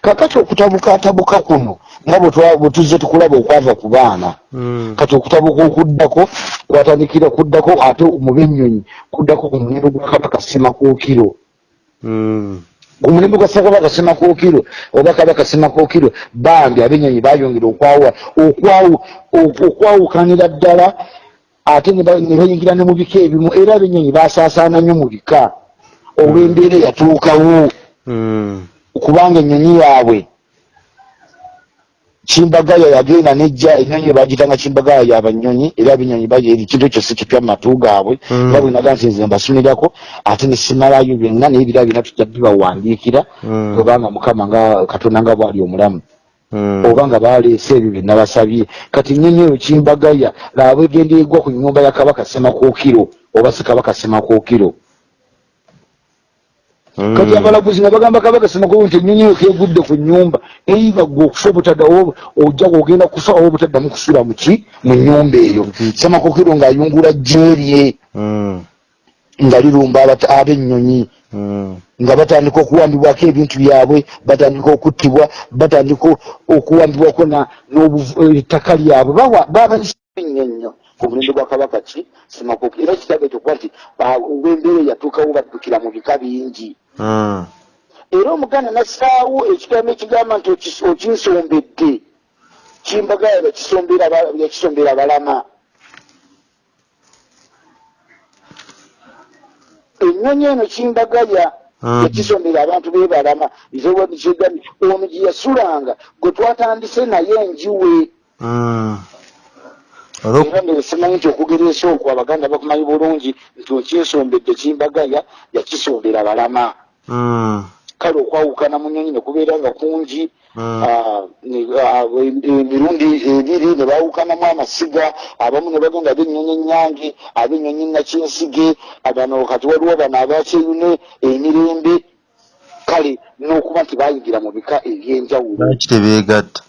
Kakati okutabukatabuka kuno nga bwe tuzze tukulaba okwava ku baana Mm. kati okutabuka okuddako kwatandikira kuddako ate mu b'ennyonyi kuddako ku mulembe gwa kabaka semakookiro Mm. ku mulembe gwa kabaka semakookiro oba kabaka semakookiro bambi ab'ennyonyi bayongera okwawukanira ddala ate ne ba- ne bayingira ne mu bika ebimu era ab'ennyonyi basaasaana nnyo mu bika olw'embeera eyatuukawo. Kubanga ennyonyi yaabwe kimbagaya yagenda nejja ennyonyi bagitanga kimbagaya yabanyonyi era abenyonyi ekintu ekyo si kipya mu matu gaabwe Mm. nga bwe naga nti nze mbasumirako ate nesimalayo byonna naye ebira bina tujja bibawandiikira Mm. kubanga mukama nga katonda nga bwali omulamu Mm. oba nga baleese ebyo bye nabasabye kati ennyonyi eyo kimbagaya laaba egenda egwa ku nnyumba ya kabaka semakookiro oba si kabaka semakookiro Mm. Kati abalaguzi nga bagamba kabaka semakookiro nti ennyonyi eyo kegudde ku nnyumba eiva gwe okufa obutadda ojja ogenda kufa oba obutaddamu kusula muki mu nnyumba eyo. Semakookiro ng'ayungula jjeerye Mm. nga lirumba ab'ennyonyi. Mm. nga batandika okuwambibwako ebintu byabwe batandika okuttibwa batandika okuwambibwako ettaka lyabwe. Babanyo nnyo ku mulembe gwa kabaka ki? Semakookiro era kitabe ekyo kuba nti ah, olw'embeera eyatuukawo baddukira mu bika bingi. Mm. era omuganda nassaawo ekigambo ekigamba nti okinsombedde. Kimbagaya yakisombera balama ennyonyi eno kimbagaya Mm. yakisombera abantu bebalama ono gye yasulanga gwe twatandise naye enjiwe Mm. Olwo- era mbere simanyi nti okugereesa okwo abaganda bakumanyi bulungi nti okinsombedde kimbagaya yakisombera balama Mm. kale okwawukana mu nyonyi nekubeera nga kungi Mm. ah, ah, em- emirundi ebiri ne bawukanamu amasiga abamu ne bagenda ab'ennyonyi enyange ab'ennyonyi nakinsige bano kati waliwo bano abakyeyune emirembe kale n'okuba nti bayingira mu bika eby'enjawulo lwaki tebeegatta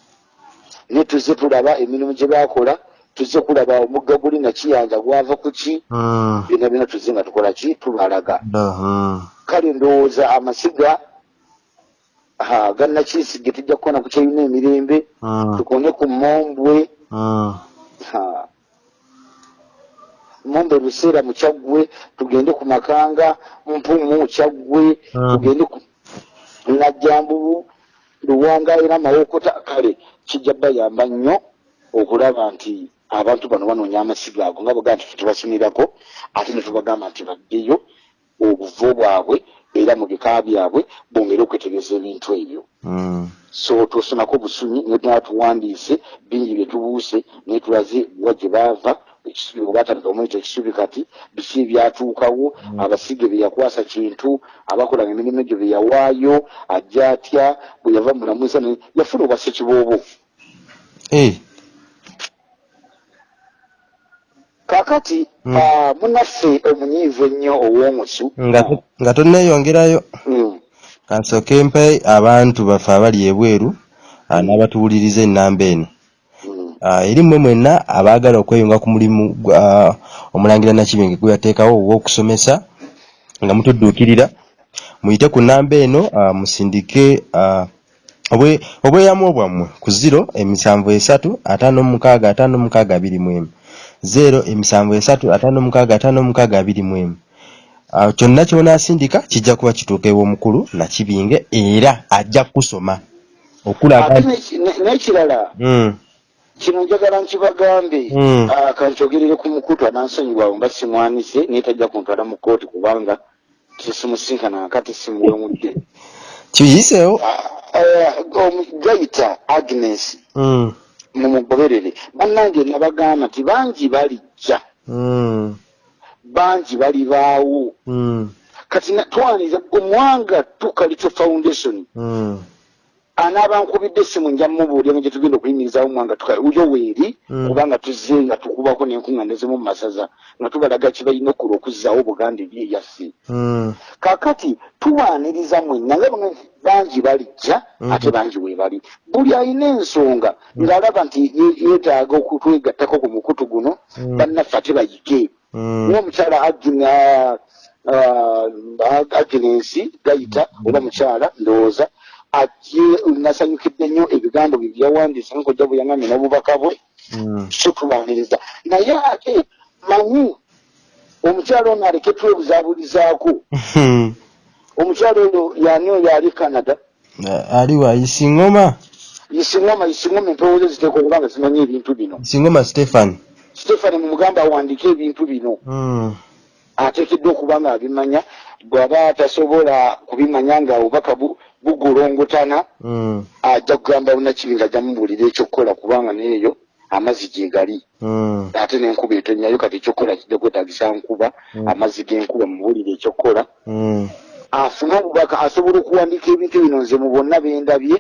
ne tuzze tulaba emirimu gye bakola tuzze kulaba omugga guli nakiyanja gwava ku ki? Mm. byonna byonna tuzze nga tukola ki? Tubalaga. Mm. kale ndowooza amasiga ah, gannakinsige tujja kukona ku kyeyuna emirembe tukone ku mombwe mombwe luseera mu kyaggwe tugende ku makanga mpumu kyaggwe tugende ku najjambubu luwanga era mawokota. Kale kijja bayamba nnyo okulaba nti abantu bano banoonya amasiga ago nga bwega nti tubasunirako ate ne tubagamba nti baddeyo obuvo bwabwe era mu bika byabwe bongere okwetegereza ebintu ebyo. Mm. so tosonako busunyi netuna tuwandiise bingi byetubuuse naye tulaze wa gye baava ekisubi bwe batandika omuyita ekisubi kati biki ebyatuukawo abasige bye yakwasa kintu abakolanga emirimu egyo bye yawaayo ajja atya bwe yava mulamusa ne- yafuna obwa ssekiboobo kakati Mm. ah, munaffe omunyiivu ennyo ow'omusu. Nga to- nga tonneeyongerayo Mm, kansooke mpe abantu baffe abali ebweru ah, n'abatuwuliriza ennamba eno. Mm, Ah, eri mmwe mwenna abaagala okweyunga ku mulimu omulangira nakibinge gwe yateekawo ogw'okusomesa nga mutudduukirira. Muyite ku nnamba eno musindike obwe- obweyamo bwammwe ku ziro emisanvu esatu ataano mukaaga ataano mukaaga abiri mu emu zero emisanvu esatu ataano mukaaga ataano mukaaga abiri mu emu. Awo kyonna ky'onaasindika kijja kuba kituuka ew'omukulu nakibinge era ajja kusoma. Okulaga ne- n'ekirala Mm, kino njagala nkibagambe. Mm. ah, kankyogerere ku mukutu anansonyiwawe mba simwanise naye tajja kuntwala mu kooti kubanga tesimusinkana akati simuwemudde. Kiyiseewo? Gayita agnes. Mm, mumugoberere. Bannange nabagamba nti bangi balijja. Mm, bangi balibaawo. Mm, kati twaniriza omwanga tukalityo foundation. Mm, anaaba nkubidde essimu nja mmubuulira gye tugenda okuyimirizawo mwanga uyo weeri Mm. kubanga tuzze nga tukubako n'enkuŋŋaanizimu mu masaza nga tubalaga kye balina okkola okuzzaawo obuganda ebyeyaffe mm, kaakati tuwaaniriza mwenna nga bangi balijja Mhm. ate bangi weebali buli alina ensonga ng'alaba nti ye- yeetaaga okutwegattako ku mukutu guno Mm. bannaffe ate bayige. Mm, ng'omukyala Agnes- ah, agenensi gayita oba mukyala ndowooza nasanyukidde nnyo ebigambo bye byawandiisa nkojja bwe yaŋamye n'obubaka bwe mm. so tubaniriza naye ate manyi omukyala ono aleke twebuzaabulizaako omukyala oyo yani oyo ali canada? Ali wa? Isingoma? Isingoma isingoma empewo ze ziteeka okuba nga zimanyi ebintu bino. Isingoma stephan stefani mumugamba awandiike ebintu bino. Mm, ateekeddwa okuba nga abimanya bw'aba tasobola kubimanya nga obubaka bugolongotana mm, ajja kugamba bunakibi nga ajja mubuulira ekyokukola kubanga neeyo amazzi gye gali. Mm, ate n'enkuba etonnyayo kati ekyokukola kijja kwetagisa nkuba Mm. amazzi g'enkuba mubuulire ekyokukola. Mm, afune obubaka asobola okuwandiika ebintu bino nze mu bonna bendabye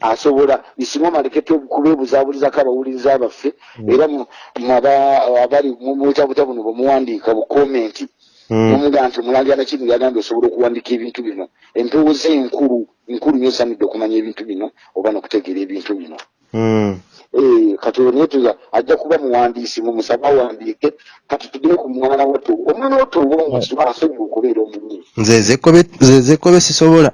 asobola bisimama alekete kubeebuzaabulizaako abawuliriza baffe era mu- mu aba- abali mubutabuta buno bwemuwandiika bukomenti mm, nomugaa nti omulangira nakiri yagambye osobola okuwandiika ebintu bino. Empewo ze enkulu nkulu nyo osamidde okumanya ebintu bino oba nokutegeera ebintu bino. Mm. Eh, kati naye tuza ajja kuba muwandiisi mumusaba awandiike kati tugere ku mwana watto omwana watto oba omusiba asonyiwa okubeera omunyi nze zekobe nze zekobe sisobola.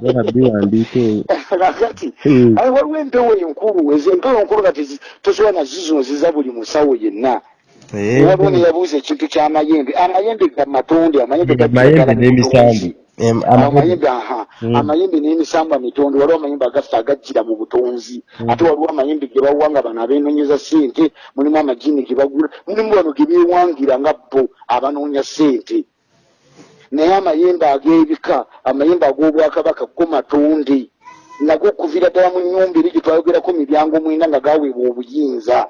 Bana biwandiika eyo. kakati Mm. ayi waliwo empewo enkulu ezo empewo enkulu kati zi- tosobola nazizonziza buli musawo yenna. Eh, waliwo neyabuuza ekintu ky'amayembe amayembe ga matonde amayembe Ga gagira mayembe ddala mu n'emisambu. butonzi. Em, amayembe. amayembe aha Mm. amayembe n'emisambu mitonde waliwo amayembe agaffe agajjira mu butonzi ate waliwo amayembe ge bawuwa nga bano abeenonyeza ssente mulimu amajini ge bagula mulimu bano ge beewangira nga bo abanoonya ssente naye amayembe ag'ebika amayembe ag'obwakabaka go matonde nago okuviira ddala mu nnyumba eri gye twayogerako miryango mwenda nga gaweebwa obuyinza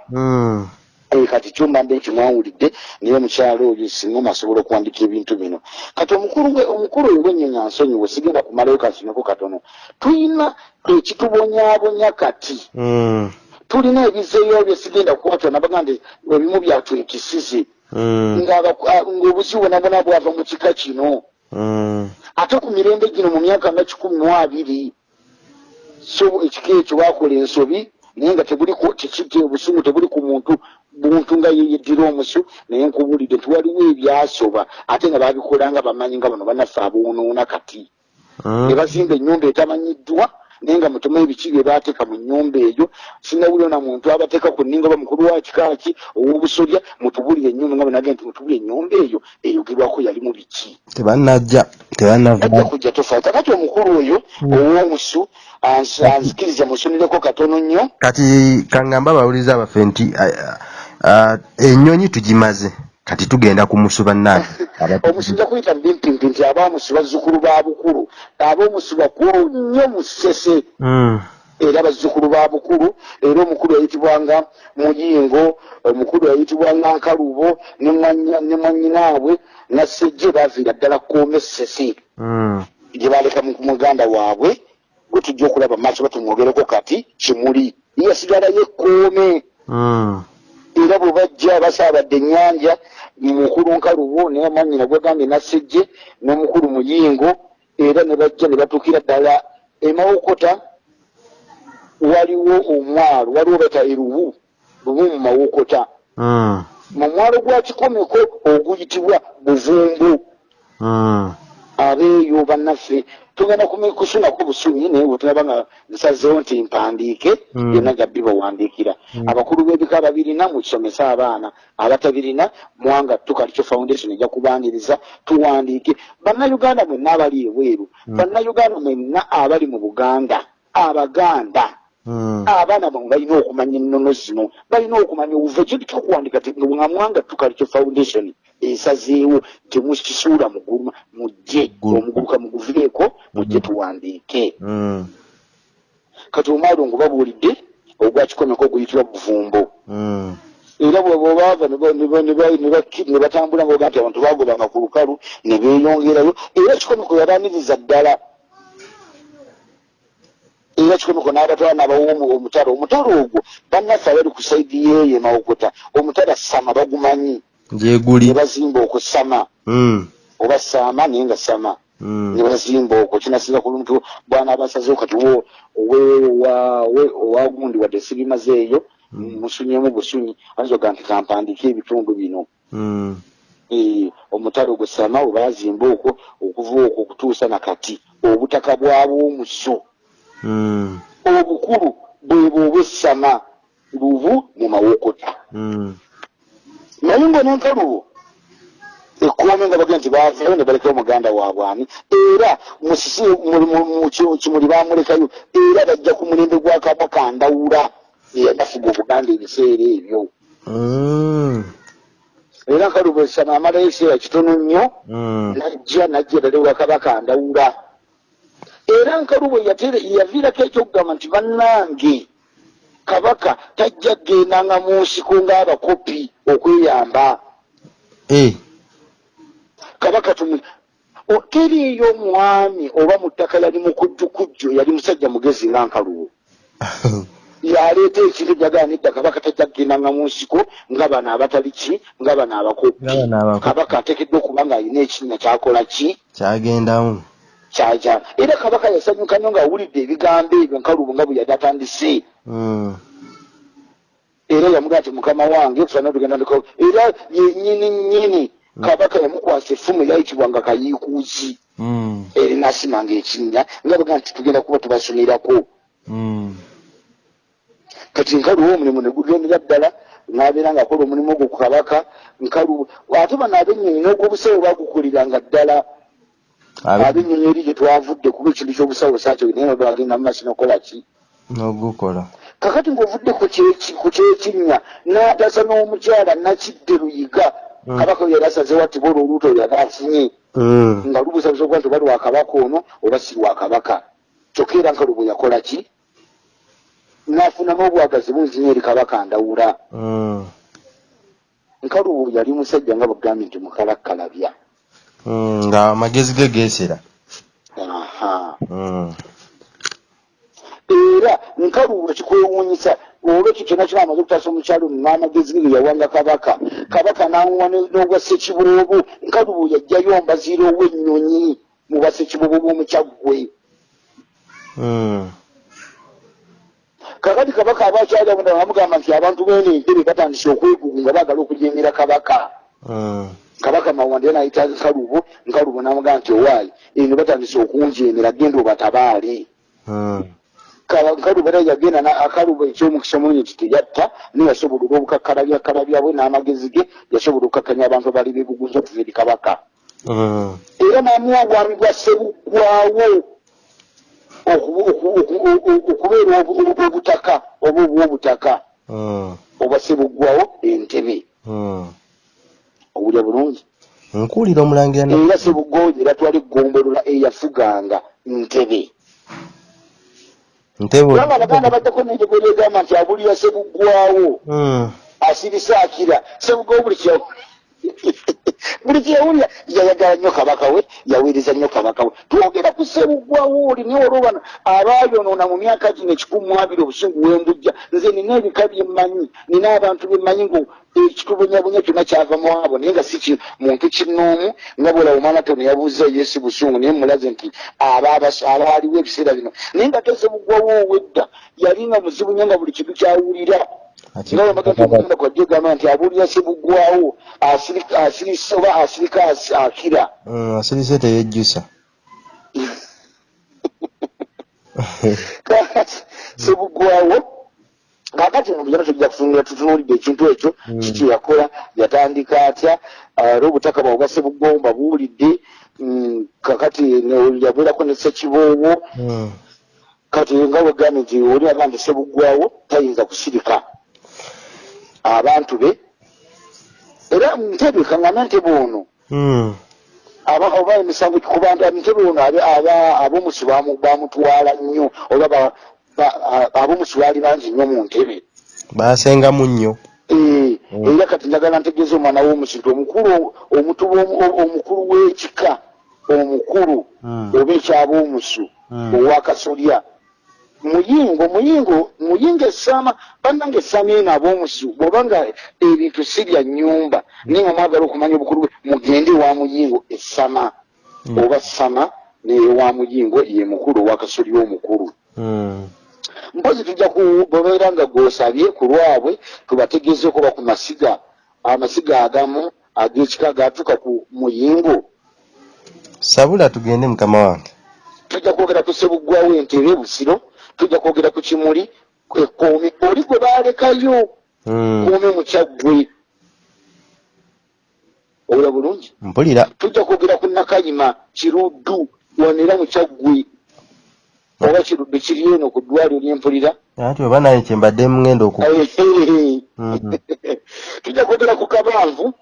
Mm, Eh, kati kyomba kimwawulidde naye omukyalo oyo singoma asobola okuwandika ebintu bino. Kati omukulu we omukulu oyo wennyenya nsonyiwe sigenda kumalayo kakinako katono. Tulina ekitubonyaabonya kati. Tulina ebizeeyo bye sigenda kukwatwa nabaga nti ebimu byatwekisize mm, ng'abaku- ah, ng'obusi bwonabona bwava mu kika kino. Mm, ate ku mirembe gino mu myaka nga kikumi mu abiri so ekika ekyo bakola ensobi naye nga tebuli obusungu tebuli ku muntu muntu nga yeyeddira omusu naye nkubulidde nti waliwo ebyasoba ate nga babikola nga bamanyi nga bano banaffe aboonoona kati. Mm. ne bazimba ennyumba etamanyiddwa naye nga mutume ebiki bye baateeka mu nnyumba eyo. Sinawuliro na muntu abateeka ku nninga oba mukulu wa kikaaki ow'obusolya mutubulire ennyumba nga bwenagenda nti mutubulire ennyumba eyo eyogerwako yali mu biki. Tebannajja ajja tebannava kujja tofaata. Kati omukulu oyo ow'omusu ans- anzikiriza musonireko katono nnyo. Kati kaŋŋamba abawuliza abaffe nti ah, ah, ennyonyi tugimaze. Kati tugenda ku musu bannange omusinza kuyita mbimpimpi nti abaamusu bazzukulu ba bukulu. Ab'omusu bakulu nnyo mu ssese. Mm, era bazzukulu ba bukulu era omukulu yayitibwanga muyingo omukulu yayitibwanga nkalubo ne mwannyinaabwe nassejje baaviira ddala koome ssese. Mm, gye baleka mu- muganda waabwe gwe tujja okulaba maaso batumwogereko kati kimuli. Yasigalayo ekkoome. Mm, era bwe bajja basaabadde ennyanja mukulu nkalubo naye mwanyina gwegambye nassejje n'omukulu muyingo era ne bajja ne batuukira ddala emawokota waliwo omwalo waliwo bata erubu lubu mu mawokota. Mm, mu mwalo gwa kikomeko oguyitibwa buvumbu. Mm, abeeyo bannaffe tugenda kusunako busunyi naye bwetulaba nga nsazeewo nti mpandiike Mm. byonna jabbi bawandiikira abakulu b'ebika babirina mukisomese abaana abatabirina mwanga tukalikyo foundation ejja kubaniriza tuwandiike bannayuganda mwenna abali ebweru bannayuganda mwenna abali mu buganda abaganda. Abaana bamwe balina okumanya ennono zino balina okumanya obuva ekintu kyokuwandika ti nga mwanga tukalikyo foundation esazeewo temukisuula muguluma mujje Gulu. omuguluka muguvireeko mujje tuwandiike Mm. kati omwalo ngo babuulidde ogwakikomeko oguyitibwa buvumbo Mm. era bweba baava ne batambula ngaoga nti abantu bagobanga ku lukalu ne beeyongerayo era kikomeko yabaniriza ddala era kikomeko n'abatwala n'abawomu omutalo omutalo ogwo bannaffe abali ku saidi yeeyo emawokota omutala sama bagumanyi gyeguli ne bazimba okusama Mm. oba saama naye nga sama Mm. ne bazimba okwo kinasinza ku lumuntu bwana abasazeewo kati wo owe- wa- we- owagundi wadde sibimazeeyo musunyemu busunyi ayinza nti kampandiika ebitundu bino. Mm. Eh, omutale ogusama we bazimba okwo okuva okwo okutuusa nakati obutaka bwabwomuso. Obukulu bwebwe obwessama lubu mu mawokota. Mm. naye nga nenkalubo ekkoome nga bagira nti bavayo ne balekayo muganda waabwani era musisi mu- mu- mu ki- kimuli bamulekayo era bajja ku mulembe gwa kabaka ndawula eyanafuga obuganda ebiseera ebyo. Mm. era nkalubo esama amalayo ekiseera kitono nnyo najja najja ddala ewa kabaka ndawula era nkalubo yaviirako ekyokugamba nti bannange kabaka tajja kgendanga mu nsiko ng'abakopi okweyamba. Eh. kabaka tumu o- teriiyo omwami oba mu ttaka yali mukujjukujjo yali musajja mugezi nga nkalubo yaleeta ekintu jaganidda kabaka tajja kgendanga mu nsiko nga bano abatali ki? Nga bano abakopi. Nga kabaka ateekeddwa okuba ng'alina ekinnya kyakola ki? Kyagendamu kyaja. Era kabaka yasanyuka nnyo ng'awulidde ebigambo ebyo nkalubo nga bwe yali atandise. Mm. era yamugaa nti mukama wange tusana tugenda ndiko era yenyini nyini kabaka yamukwasa effumu eyayitibwanga kayiikuuzi. Mm. erina asimanga ekinnya nga baga nti tugenda kuba tubasomerako. Mm. kati nkaluwo omulimu ne gugendera ddala n'abeera ng'akola omulimu ogwo ku kabaka nkaluwo ate bano ab'ennyonyi n'ogw'obusawo bagukuliranga ddala ab'ennyonyi eri gye twavudde kuba ekintu ky'obusawo saakyo naye nga bagenda mu maaso nokola ki n'ogukola kakati ng'ovudde ku kyeki- ku kyekinnya n'atasa n'omukyala nakidde luyiga Mm. kabaka we yali asazeewo ati bola oluuto yali afunye Mm. nga lubuusabuza okuba nti oba lwa kabaka ono oba si lwa kabaka kyokka era nkalubo yakola ki n'afuna n'obwagazi bungi nyo eri kabaka ndawula Mm. nkalubo yali musajja nga bugambye nti mukalakkalabya. Nga amagezi ge geesera aha Mm. era nkalubo kikwewuunyisa olwekyo kyonna kina amaze okutaasa omukyalo n'amagezi ge yawanga kabaka kabaka n'amuwa ne- n'ogwa ssekiboobo nkalubo yajjayo mbaziira ow'ennyonyi mu bassekiboobo b'omukyaggwe Mm. kakati kabaka abakyali abona bamugamba nti abantu bene entebe batandise okwegugu nga baagala okujeemera kabaka. Kabaka mawanda era nayita nkalubo nkalubo n'amugamba nti owaayi eno batandise okunjeemera genda obatabaale Mm. Ka- nkalubo era yagenda na- akalubo ekyomukisa munyi nti teyatta naye yasobola olw'obukakkalabyakalabya bwe n'amagezi ge yasobola okukakkanya abantu abali beegugunza okuva eri kabaka Mm. era n'amuwa obwami bwa sebuggwawo oku- oku- oku- oku- okubeera obu- obu- obutaka oba obw'obutaka Mm. obwa sebuggwawo entebe. Owulya bulungi? Nkuwulira omulangira era sebuggwawo era twali egombolola eyafuganga ntebe. Ntebo kubanga abaganda baddako nenjogera egamba nti abulira sebuggwawo Mm. asirisa akira sebuggwawo buli kya buli kyeyawulira yayagala nnyo kabaka we yaweereza nnyo kabaka we. Twogera ku sebuggwawo oli naye olwobano abaayonoona mu myaka gino ekikumi mu abiri obusungu wembujja nze nina ebika byemmanyi nina abantu bemmanyi ngu ekitubunyabunya kyonna kyava mu abo naye nga si muntu kinnoomu nga bwolawo omwana tono yabuuza yesi busungu naye mulaze nti abaaliwo ebiseera bino. Naye nga te sebuggwawo owedda yali nga muzibu nnyo nga buli kintu kyawulira Ati- nga wemagenda kwajja ogamba nti abuulira sebuggwawo asirika- asirisa oba asirika asi- akira. Mm, asirise teyejjusa kakati sebuggwawo kakati mubijana tujja kutunula tutunulidde ekintu ekyo Mm. kiki yakola yatandika atya? Era obutaka bwabwe bwa sebuggwawo mbabuulidde. Mm, kakati ne- yabeerako ne ssekiboobo. Mm. kati nga wegambye nti oli agamba nti sebuggwawo tayinza kusirika abantu be era ntebe kaŋŋana ntebe ono Mm. aba oba emisango kubantu ntebe ono abe- aba- ab'omusi bamu- bamutwala nnyo oba ab'omusi baali bangi nnyo mu ntebe baasengamu nnyo Eh, Mm. era kati njagala ntegeeza omwana w'omusi nti omukulu omutuba omukulu w'ekika omukulu Mm. oba ekyab'omusu Mm. owakasolya muyingo muyingo muyingo essaama bannange essaama eno ab'omusu bw'oba nga ebintu si bya nnyumba naye nga mwagala okumanya obukulu bwe mugende ewa muyingo essama Mm. oba ssama neewa muyingo ye mukulu owakasolya omukulu Mm. mpozi tujja kubeera nga gwosabye ku lwabwe tubategezeeko ba ku masiga amasiga agamu ag'ekika gatuuka ku muyingo sabula tugende mukama wange tujja kwogera ku sebuggwawo entere busiro tujja kwogera ku kimuli ekoomi oli gwe baalekayo Mm. kuumi mukyaggwe owula bulungi? Mpulira. Tujja kwogera ku nakayima kiruddu wanera mukyaggwe oba kiruddu kiri eno ku ddwaliro lyempulira anti oba naye kyembadde mugenda oku Mhm. tujja kwogera ku kabanvu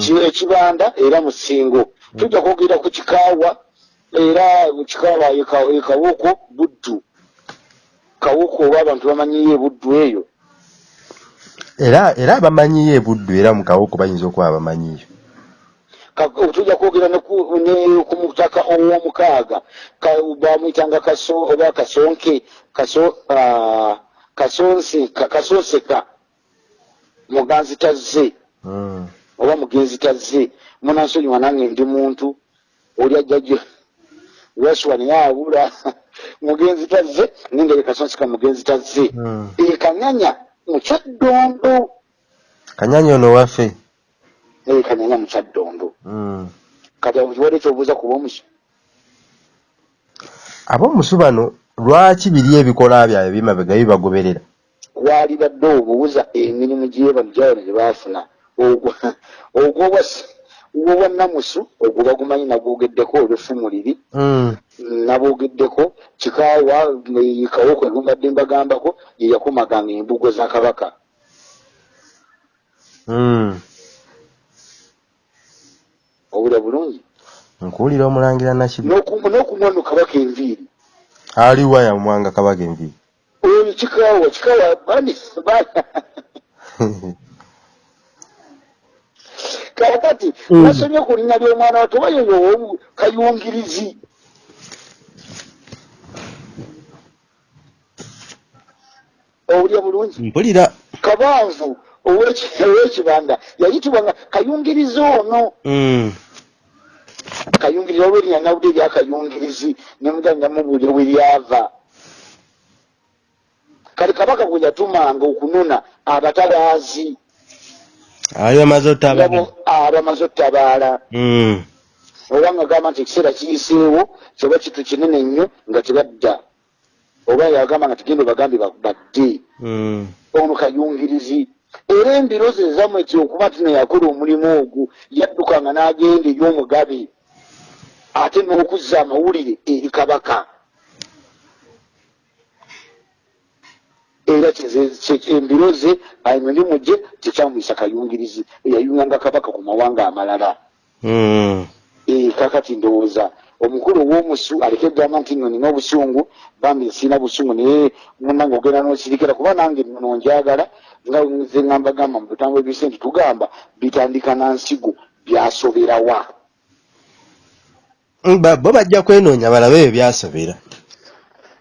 ki- ekibanda era musingo tujja kwogera ku kikaawa era mu kikaawa eka- ekawuko buddu kawuko oba abantu bamanyiyo ebuddu eyo. Era era abamanyiyo ebuddu era mu kawuko bayinza okuba abamanyiyo Ka- tujja kwogera ku mutaka ow'omukaaga. Ka- bamuyitanga kaso oba kasonke kaso kasonse ka- kasonseka. Muganzi tazze. Mm. oba mugenzi tazze. Munansonyiwa nange ndi muntu. Oli ajjajja weswa naye abula mugenzi tazze nengeri kasonseka mugenzi tazze. Mm. ekanyanya mukyaddondo kanyanya ono waffe? Ekanyanya mukyaddondo Mm. kati kiwadde ekyobuuza kuba omusi ab'omusu bano lwaki biri ebikola byabwe bimabega bibagoberera? Waali badde obuuza emirimu gyebano gyabano gye baafuna. Ogwo ogwo obwa- obwa namusu ogwo bagumanyi nagwogeddeko olwefumu liri. Mm. naboogeddeko kikaawa kawoko egumbadde mbagambako ye yakomaganga embugo za kabaka. Mm. obula bulungi? Nkuwulira omulangira nakibi N'oku- n'okumwa no kabaka enviiri. Aliwa yamwanga kabaga envi oyo kikaawa kikaawa bani ba- kakati Mm. nasomye ku linnya ly'omwana wato yoyo owomu kayungirizi. Owulya bulungi? Mpulira. Kabanvu ow'eki- ow'ekibanda yayitibwanga kayungirizi ono. Mm. kayungirizi oba erinnya nawudde eryakayungirizi nemugani namubuulira we lyava. Kale kabaka gwe yatumanga okunona abatabaazi ali bamaze otaba nabo abamaze ottabaala Mm. oba nga gamba nti ekiseera kiyiseewo kyeba kitu kinene nnyo nga tebadda oba yagamba nga tugende bagambe ba- badde. Mm. ono kayungirizi. Era embirozi ezammwe ti okuba nti neyakola omulimu ogwo yaddukanga n'agenda eri omugabe ate n'okuzza amawulire eri kabaka era ki- embiroze emirimu gye tekyamuyisa kayungirizi eyayunganga kabaka ku mawanga amalala. Mm. Eh, kakati ndowooza. Omukulu ow'omusu aleke egamba nti nno nina obusungu bambi nsiina busungu naye munange ogenda n'osirikira kuba nange nno njagala nga nze ngamba gamba mu butambwe bise nti tugamba bitandika na nsigo byasoberawa Mm, bo bajja kwenoonya balabe ebyo byasobera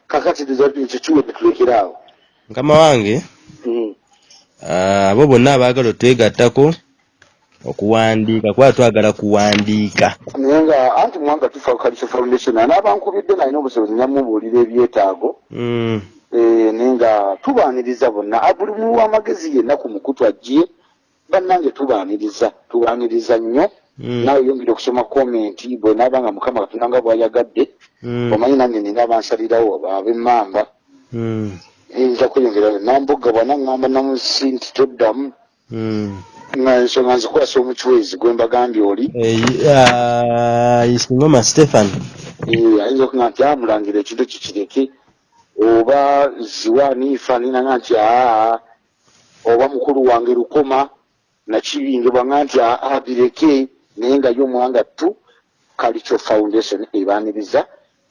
kakati ekyo kiwedde tulekeraawo mukama wange Mm. ah, abo bonna abaagala otwegattako okuwandiika kuba twagala kuwandiika naye nga anti mwanga tufa culture foundation anaabankubidde nalina obusobozi namubuulira ebyetaago Mm. Eh, naye nga tubaaniriza bonna Ah, buli mu w'amagezi yenna ku mukutu ajje bannange tubaaniriza tubaaniriza nnyo Mm. naawe yongera okusoma komenti bwenaaba nga mukama katonda nga bwayagadde omanyi nange nina abansalirawo ab'emmamba Mm. Eyinza kweyongera nambuga bwana ŋŋamba namusi nti toddamu nga ensonga nzikwasa omukiwezi gwe mbagambye oli. Eh, ah, isingoma stephen Eh, ayinza okuga nti amulangira ekintu kikireke oba ziwaniifa ninanga nti aa oba mukulu wange lukoma nakibingibwanga nti aa bireke naye nga yomuwanga tu culture foundation ebaaniriza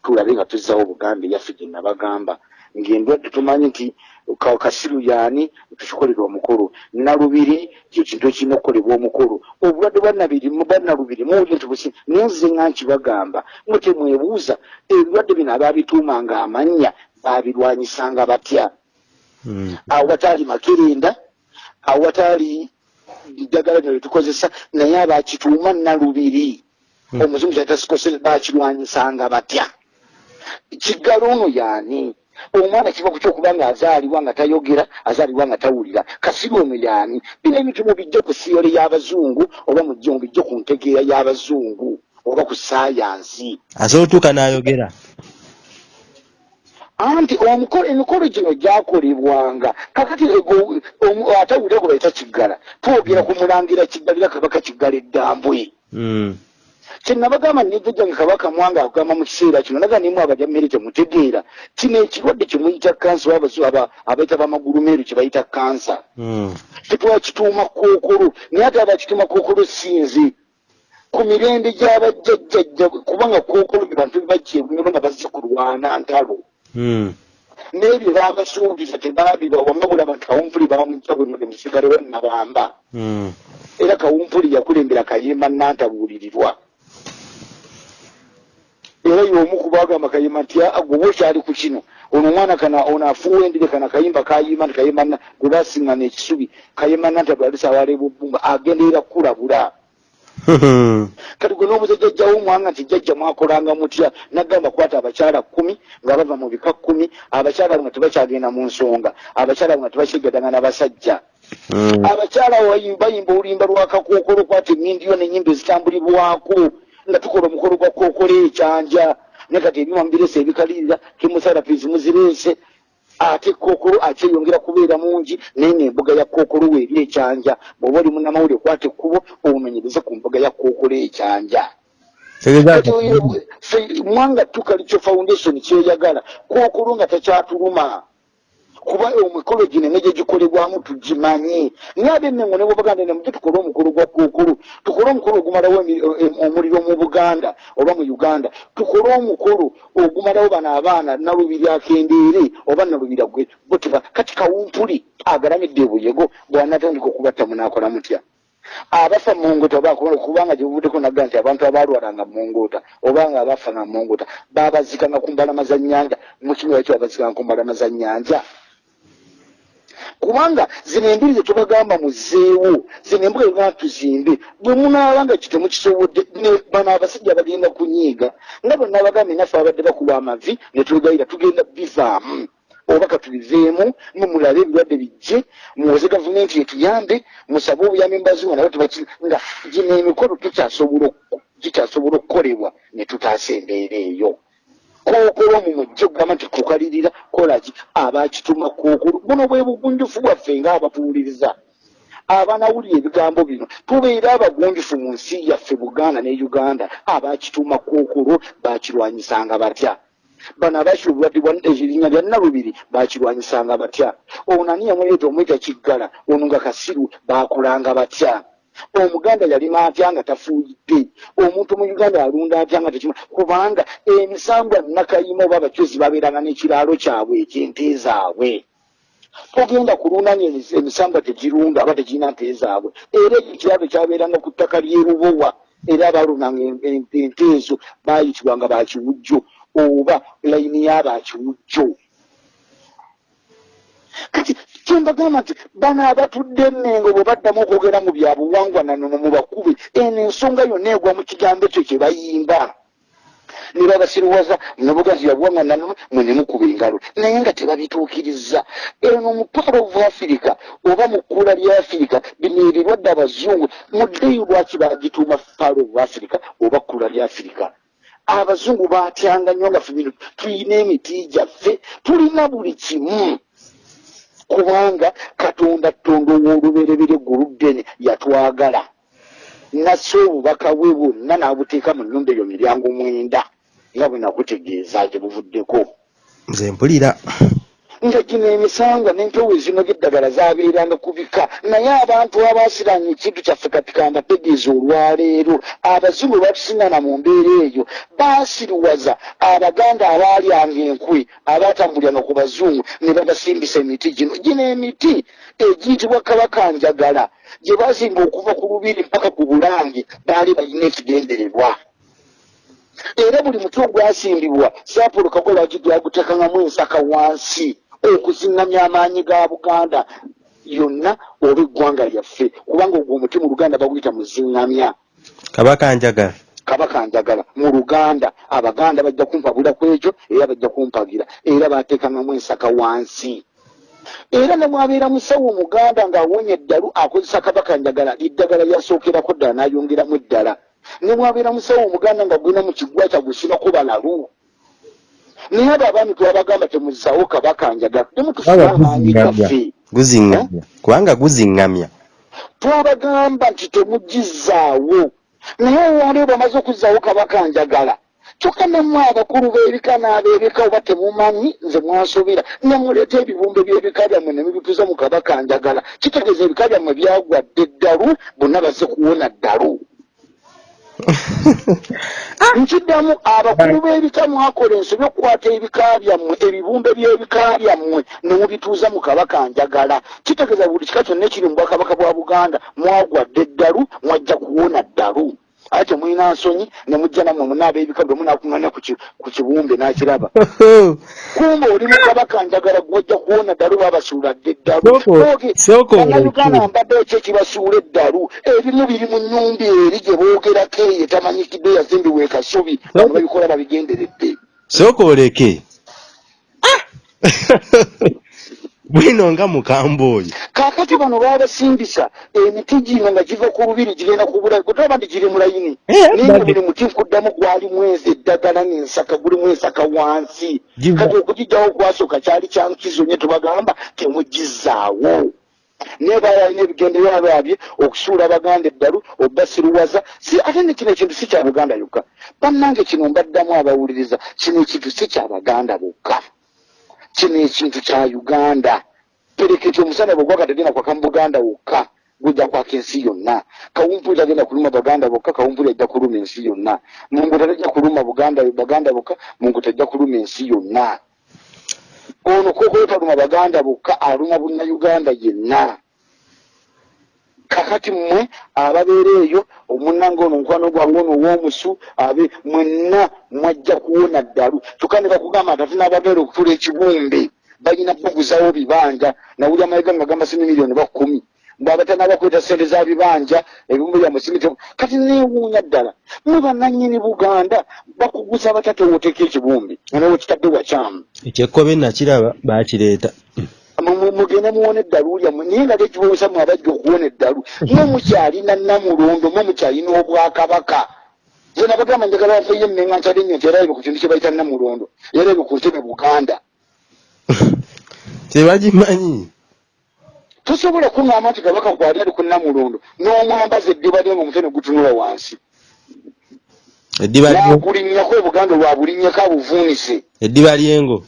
tulabe nga tuzzawo obuganda eyaffe gye nabagamba ng'endwadde tumanyi nti ka- kasiru yaani tukikolera omukulu. Nalubiri kyo kintu ekirina okukolebwa omukulu. Obulwadde bannalubiri muwuli nti busi naye nze nga nkibagamba. Mwe temwebuuza ebirwadde bino abaabituumanga amannya baabirwanyisanga batya? Mm. awo wataali makerenda awo wataali ddagala lino lyetukozesa naye abakituuma nalubiri. Hmm. omuzungu kyatasikose bakirwanyisanga batya? Kiggala ono yaani omwana kiva ku kyokuba nga azaalibwa nga tayogera azaalibwa nga tawulira kasiru ono yaani bino ebintu mubijje ku siyole y'abazungu oba mujje mubijje ku ntegeera y'abazungu oba ku saayansi? Asobola otuuka n'ayogera. Anti omukolo emikolo gino gyakolebwanga. Kakati atawulira gwe bayita kiggala twogera ku mulangira kiggalira kabaka kiggala eddambwe. Mm. Kyenabagamba nejjo gyange kabaka mwanga akugamba mu kiseera kino naga nimu abaja mmere temutegeera kino ekirwadde kyemuyita kansa abayita bamagulumeeru kyebayita kansa tetwakituuma kookolo naye ate abakituuma kookolo sinze ku mirembe gy'abajjajjajja kubanga kookolo be bantu bebajjeebunero nga bazze kulwana ntalo. Mm. n'ebyo baabasuubiza tebaabiba wamabula abantu kawumpuli bamujja bwe musigale wennabamba Mm. era kawumpuli yakulembera kayimba nantabuulirirwa era y'omu ku bagamba kayimba nti "Ah, gwe okyali ku kino ono omwana kana ono afuuwa endire kana kayimba kayimba nti kayimba na- gwe basiŋŋana ekisubi kayimba nantabulalisa awaleeba obbumba agenderera kukulabula kati gwe n'obuze jjajjawo omwanga nti jjajja mwakolanga mutya? Nagamba kwata abakyala kkumi nga bava mu bika kkumi abakyala nga tebakyagenda mu nsonga abakyala nga tebakyegadanga n'abasajja Mm. abakyala bayimba oluyimba lwa kakookolo kwata emindiyo n'enyimba ezitambulibwako nga tukola omukolo gwa kookolo ekyanja naye kati ebyuma mubirese ebikalirira kemusarapizi muzireese ate kookolo akyeyongera kubeera mungi naye n'embuga ya kookolo weeri ekyanja bw'oba oli munnamawulire kwata ekkubo obumenyereze ku mbuga ya kookolo ekyanja. Mwanga tukalico foundation kyeyagala kookolo nga takyatuluma kuba omukolo gino ne gyegikolebwamu tugimanyi. Naye ab'emmengo ne bwebaganda nemuje tukole omukolo gwa kookolo tukole omukolo ogumalawo emi- em- omuliro mu buganda oba mu uganda tukole omukolo ogumalawo bano abaana nalubiri akendeere oba nalubira gwe botiba kati kawumpuli agalamidde ebuyego bwanatandika okubatta munaakola mutya. Abafa mungota bakubona kubanga gyebuvuddeko naga nti abantu abalwalanga mungota oba nga abafa nga mungota babazikanga ku mbalama za nnyanja mukimira kyo babazikanga ku mbalama za nnyanja kubanga zino embiri zetubagamba muzeewo zino embuga ebaa tuzimbe bwe munaaba nga kitemukisobodde bano abasajja bagenda kunyiiga nga bwe nabagambye naffe abadde bakuba amavi ne twegayira tugenda bivaamu oba katubiveemu mumulabe ebirwadde bijje muwoze gavumenti etuyambe musabe obuyambi mubazungu nabo tebaki nga gino emikolo tukyasobola okukolebwa ne tutaasa embeera eyo kookolo mu mujje okugamba nti kukalirira kolaki abakituma kookolo buno bwe bugunjufu bwaffe ngaababuwuliriza abanawulira ebigambo bino. Tubeere abagunjufu mu nsi yaffe buganda ne uganda. Abakituma kookolo bakirwanyisanga batya? Bano abakira obulwadde bwa erinnya lya nalubiri bakirwanyisanga batya? Ono ani yamuleeta omweta kiggala? Ono nga kasiru bakolanga batya omuganda yalima atya nga tafuuyidde. Omuntu mu uganda alunda atya nga tekima kubanga emisambwa nakayima oba abacozi babeeranga n'ekiraalo kyabwe eky'ente zaabwe. Togenda kulundanya emis- emisambwa tegirunda aba tegirina nte zaabwe. Era ekiraalo kyabeeranga ku ttaka ly'erubowa era en- ente ezo baayitibwanga bakiwujjo oba layini y'abakiwujjo kati kyembagamba nti bano abatudde emmengo bwe baddamu okwogera mu byabuwangwa nanono mu bakube eno ensonga yonna egwa mu kigambo ekyo kye bayimba. Ne babasiruwaza nobugazi yabuwanga nanwe mwe ne mukuba engalo. Naye nga tebabituukiriza. Eno mu part of africa oba mu kkula lya afirika bino ebirwadde abazungu muddeyo lwaki bagituuma part of africa oba kkula lya afirika abazungu batyanga nnyo nga febino tulina emiti gyaffe tulina buli kimu kubanga katonda tonda ow'oluberebere guluddene yatwagala. Nasse obubaka bwe bwonna n'abuteeka mu nnyumba eyo miryango mwenda. Nga bwe nakutegeeza gye buvuddeko. Nze mpulira nga gino emisanga n'empewo ezino gy'eddagala zabeeranga ku bika. Naye abantu abaasiranye ekintu kyaffe katikamba tegeeza olwaleero abazungu batusingana mu mbeera eyo baasiriwaza abaganda abaalyanga enkwe abaatambuliranga ku bazungu ne babasimbisa emiti gino. Gino emiti egiyitibwa kabakanjagala gye bazimba okuva ku lubiri mpaka ku bulange baali balina ekigendererwa. Era buli muti ogwasimbibwa saapolo kagoba gyagutekangamu ensaka wansi okuzingamya amaanyi ga buganda. Yonna oba eggwanga lyaffe kubanga ogwo omuti mu luganda baguyita muzingamya kabaka njagala. Kabaka njagala mu luganda abaganda bajja kumpabula ku ekyo era bajja kumpagira era bateekangamu ensaka wansi. Era ne mwabeera musawo omuganda ng'awonya eddalu akozesa kabaka njagala liddagala lyasookerako ddala n'ayongeramu eddala. Ne mwabeera musawo omuganda nga gwina mu kigwa kyagusirako balalu naye abo abaami twabagamba temuzaawo kabaka njagala. Temutufuba amaanyi gaffe guzingamya. Kubanga guzingamya. Twabagamba nti temugizaawo naye olwali bamaze okuzaawo kabaka njagala kyokka nammwe abakulu b'ebika n'ab'ebika oba temumanyi nze mwasobera nemuleeta ebibumbe by'ebika byammwe ne mubituza mu kabaka njagala. Kitegeeza ebika byammwe byagwadde eddalu bonna bazze kuwona ddalu nkiddamu abakulu b'ebika mwakola ensobi okukwata ebika byammwe ebibumbe by'ebika byammwe ne mubituuza mu kabaka njagala. Kitegeeza buli kika kyonna ekiri mu bwakabaka bwa buganda mwagwadde eddalu mwajja kuwona ddalu ate temulina nsonyi ne mujja nammwe munaaba ebika bwe munakuŋŋanya ku ki- ku kibumbe n'akiraba. Kumba oli mukabaka njagala gwojja kuwona ddalu babasuuladde eddalu. Soko- Oge, soko bannayuganda olekere. mbadde ki ekibasuula eddalu? Ebimu biri mu nnyumba eri gye boogerako eyo etamanyikidde yazimbibwa e kasubi. Bano babikola babigenderedde. sooka oleke bwino nga mukamba oyo kaakati bano babasimbisa emiti gino nga giva ku lubiri girenda ku bulayi kutaba nti giri mu layini Eh, naye badde. buli muti nkuddamu gwalimu ensi eddagala n'ensaka gulimu ensaka wansi. Kati okugijjawo okwasooka kyali kya nkizo nye tubagamba temugizaawo. Naye bayalina ebigendererwa byabye okusuula abaganda eddalu obasiruwaza si ate ne kino ekintu si kya buganda yokka. Bannange kino mbaddamu abawuliriza kino ekintu si kya baganda bokka kino ekintu kya uganda. Pereketi omusana bwe gwaka tagenda kwaka mu buganda wokka gujja kwaka ensi yonna. Kawumpuli tagenda kuluma baganda bokka kawumpuli ajja kuluma ensi yonna. Mungu tajja kuluma buganda baganda bokka mungu tajja kuluma ensi yonna. Ono kokoyo taluma baganda bokka aluma bunnayuganda yenna kakati mmwe ababeera eyo omunnanga ono omukwano gwange ono ow'omusu abe mwenna mwajja kuwona ddalu. Kyokka ne bakugamba nti ate n'ababeera okutula ekibumbe balina kuguzawo bibanja. Nawulya amayiga nga gamba sini miliyoni bakumi bwabatanabakweta sente za bibanja ebimuli bya musimiti kati neewuunya ddala mwe bannannyini buganda bakuguza batatewooteka ekibumbi nanewe kitadde wakyamu ekyekkobe nakiraba bakireeta mugende muwona eddalu lyammwe naye nga tekibuusa mwe abajja okuwona eddalu mwe mukyalina namulondo mwe mukyalina obwakabaka. Ze nabagamba njagala bafeyo emmenga nkyali nnyo nti era ebe ku kintu kye bayita namulondo era ebe ku ntebe buganda. Tebagimanyi tosobola kuŋŋamba nti kabaka gwali ali ku namulondo n'omwambaza eddiba lye ngaomutwe ne gutunula wansi. Nakulinnyako obuganda lwa bulinnyako abuvuunise. Eddiba lyengo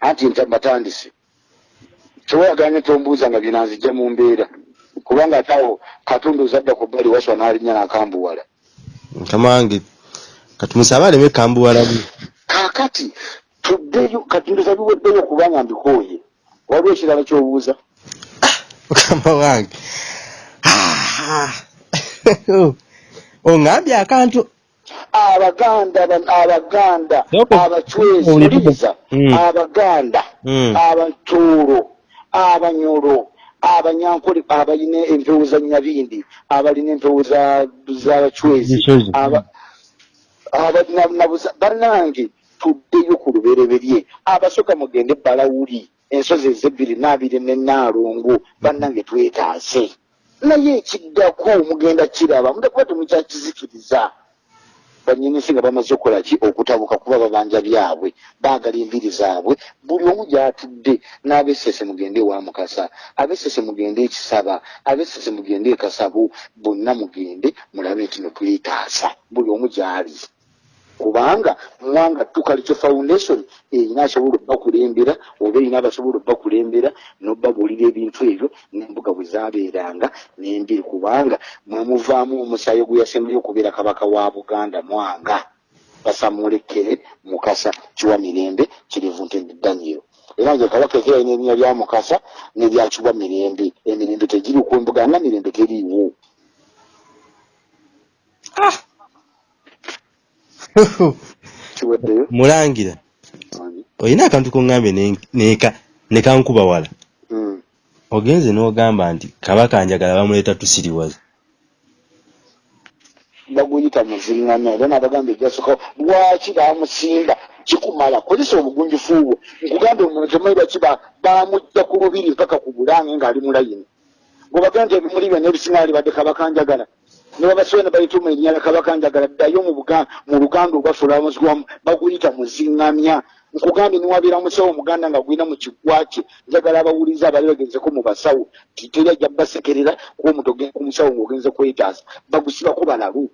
anti nta batandise tewayaganye tombuuza nga binanzijja mu mbeera. Kubanga ate awo katonda ozadda ku bbali waswa n'alinnya n'akambuwala mukama wange katumusabe aleme kambuwalamu kaakati tuddeyo katonda biweddeyo kubanga mbikooye. Waliwo ekirala kyobuuza? Mukama wange. Ah. oŋambye akantu? Abaganda ba- abaganda abacwezi Oli- uliriza Mm. abaganda Mm. Abanyolo abanyankole abalina empewo za nyabindi abalina empewo za- z'abacwezi Zisozi. aba- Aba- na- nabuza- bannange tuddeyo ku lubereberye. Abasooka mugende balawuli ensozi ezebbiri n'abiri nenaalongo bannange twetaase. Naye ekiddako mugenda kiraba mudakuba temukyakizikiriza banyinisi nga bamaze okukola ki? Okutabuka kuba babanja byabwe baagala enviri zaabwe. Buli omu gyatudde n'abesese mugende ewa mukasa abesese mugende ekisaba abesese mugende ekasabu bonna mugende mulabe nti notwetaasa buli omu gyali kubanga mwanga tukalikyo foundation erina asobola obbakulembera oba erina abasobola obbakulembera nobbabuulira ebintu ebyo n'embuga bwe zabeeranga nembiri kubanga mwemuvaamu omusaayi gwe yasembayo okubeera kabaka wa buganda mwanga. Basamulekere mukasa kiwa mirembe kirivu ntende daniel. Era nge kabaka ekiralina erinnya lya mukasa nerya kiwa mirembe. Emirembe tegiri ku mbuga nga mirembe teriiwo kiweddeyo mulangira olina akantu koŋŋambye ne- kankuba wala? Mm. ogenze n'ogamba nti kabaka njagala bamuleeta tusiriwaza baguyita muziŋŋanya era nabagamba ebyasookawo lwaki bamusimba kikumala kozesa obugunjufu bwo nkugamba omuntu temanyi lwaki ba- bamujja ku lubiri mpaka ku bulange ng'ali mulayini gwebaga nti ebimuli byonna ebisinga libadde kabakanjagala nebabasobe ne bayituma erinnya lya kabakanjagala ddayo mu luganda olwaffe olwamuzigwamu baguyita muziŋŋamya nkugambye niwabeera musawo omuganda nga gwina mu kiggwa kye. Njagala abawuliza abali bagenzeko mu basawo. Titeri ajja basekerera kuba omuntu ogenda ku musawo ng'ogenze kwetaasa. Bagusibako balalu.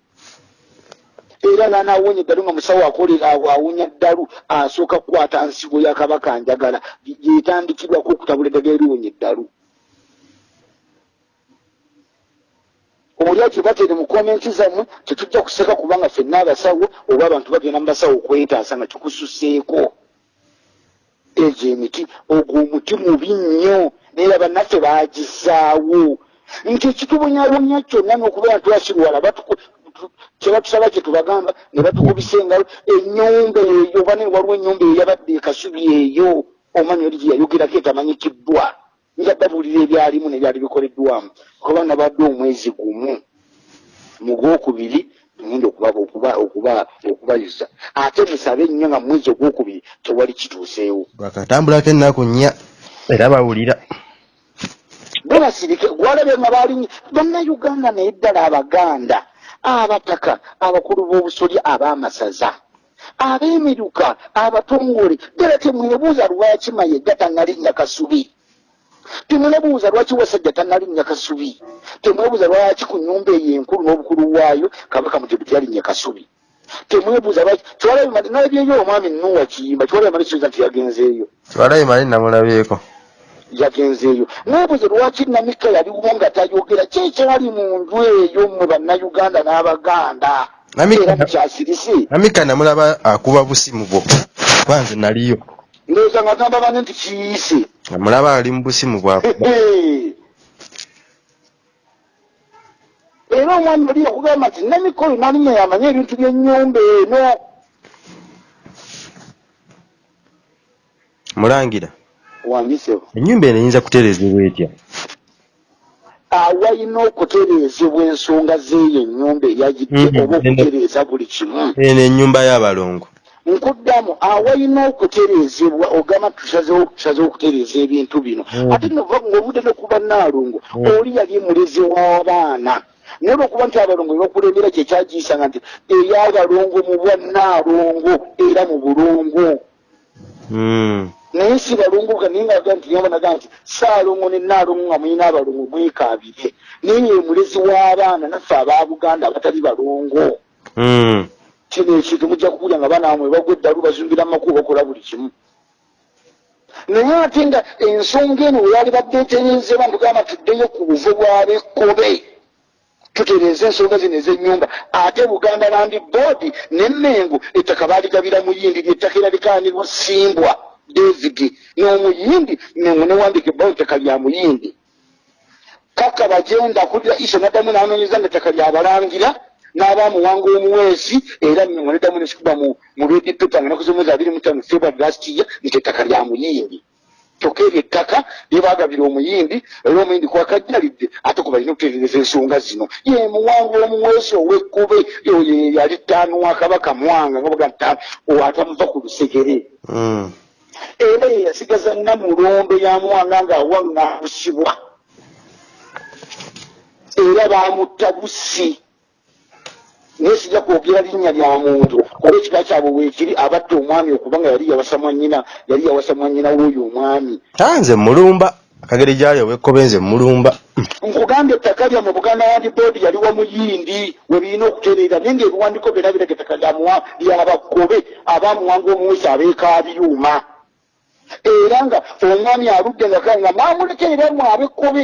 Era nanaawonya eddalu nga musawo akolera awo awonya ddalu asooka kukwata nsigo ya kabaka njagala. Gyetandikirwako okutabula eddagala eriwonya eddalu olya kibatere mu komenti zammwe tetujja kuseka kubanga ffenna abasawo oba abantu bagenda mu basawo okwetaasa nga kikususeeko egyo emiti ogwo omuti mubi nnyo naye bannaffe bagizaawo nti ekitubonyabonya kyonna n'okubeera tu- kyebatusaba kye tubagamba ne batukubisa engalo ennyumba eyo oba ne waliwo ennyumba eyo yabadde ekasubi eyo omanyi oli gye yayogerako etamanyikiddwa nga babuulira ebyalimu nebyali bikoleddwamu. Kuba nabadde omwezi gumu mu gwokubiri tugenda okuba okuba okuba okubayuza. Ate musabe ennyo nga mwezi ogwokubiri tewali kituuseewo. Lwakatambulako ennaku nnya. Era bawulira. Bwebasirike gwalabye nga balinyi bannayuganda naye ddala abaganda abataka abakulu b'obusolya ab'amasaza ab'emiruka abatongole ddala temwebuuza lwaki mayega tannalinnya kasubi temwebuuza lwaki wasajja tannalinnya kasubi temwebuuza lwaki ku nnyumba eyo enkulu n'obukulu waayo kabaka mutebu tyalinnya kasubi temwebuuza lwaki kyolabye nalabyeyo omwami nuwa kiyimba kyolabye malisoza nti yagenzeeyo twalayo mali namulabyeko. Yagenzeeyo mwebuze lwaki namika yaliwo nga tayogera kyekyali mu nju eyo mmwe bannayuganda n'abaganda? Namika- era mukyasirise amika namulaba akuba busimu bwokka kwanze naliyo ndowooza nga gamba bane nti kiyise namulaba ali mu busimu bwakuba era omwami oli yakugamba nti namika oyo nalinnya yamanye ebintu by'ennyumba eno. Mulangira. Wangisewo ennyumba eno eyinza kutereezebwa etya? Awalina okutereezebwa ensonga z'eyo ennyumba eyagidde Mhm. oba okutereeza buli kimu. Eno ennyumba y'abalongo nkuddamu awalina okutereezebwa ogamba tusazewo okutereeza ebintu bino Mm. ate nova ng'obudde ne kuba naalongo Mm. oli yali mulezi w'abaana naye olwokuba nti abalongo ebakulembera kyekyagiyisanga nti ey'abalongo mu bwa naalongo era mu bulongo Mm. naye si balongoka naye nga naye naga nti saalongo ne naalongo nga mulina abalongo mwekaabire naye ye mulezi w'abaana naffe aba buganda abatali balongo. Kino ekintu mujja kuwulya nga baana bamwe bagwa eddalu bazumbira amakubo bakola buli kimu. Naye ate nga ensonga eno weyali badde etereezebwa ntugamba tuddeyo ku buvo bwabekkobe tutereeza ensonga zino ez'ennyumba. Ate buganda land board nemmengo ettaka baaligabira muyindi lyettaka era likaanirwa simbwa david n'omuyindi mengo newandika ebbawo ettaka lya muyindi. Kaka bagenda kulira iso naddamu n'anoonyeza nga ettaka lyabalangira n'abamuwanga omuweesi era mengo neddamu nesikuba mu redi pepa nga naku zomwezi abiri mutano february last year nti ettaka lya muyindi. Kyokka eryo ettaka lyebagabira omuyindi era omuyindi kwakajjalidde ate ku balina okutereereza ensonga zino. Ye muwangu omuweesi ow'ekkube oyo yali ttaanu wa kabaka mwanga nga baga ttaanu atamuva ku lusegere. Mm. era ye yasigaza namulombe ya mwanga ng'awaŋŋambusibwa era bamutta busi naye sijja kwogera linnya lya muntu. Kuba ekika kyabwe weekiri abatta omwami okuba nga yali yawasa mwannyina yali yawasa mwannyina w'oyo omwami. Ah, nze mulumba akagere gyali owekkobe nze mulumba. Nkugambye ettaka lya mu buganda land board yaliwo muyindi we birina okutereera naye ngaebiwandiiko byonna biraga ettaka lyamuwa lyabakobe abamuwanga omuwesi abeekabyuma era nga omwami aludde nga kale nga maamulekerera mu abekkobe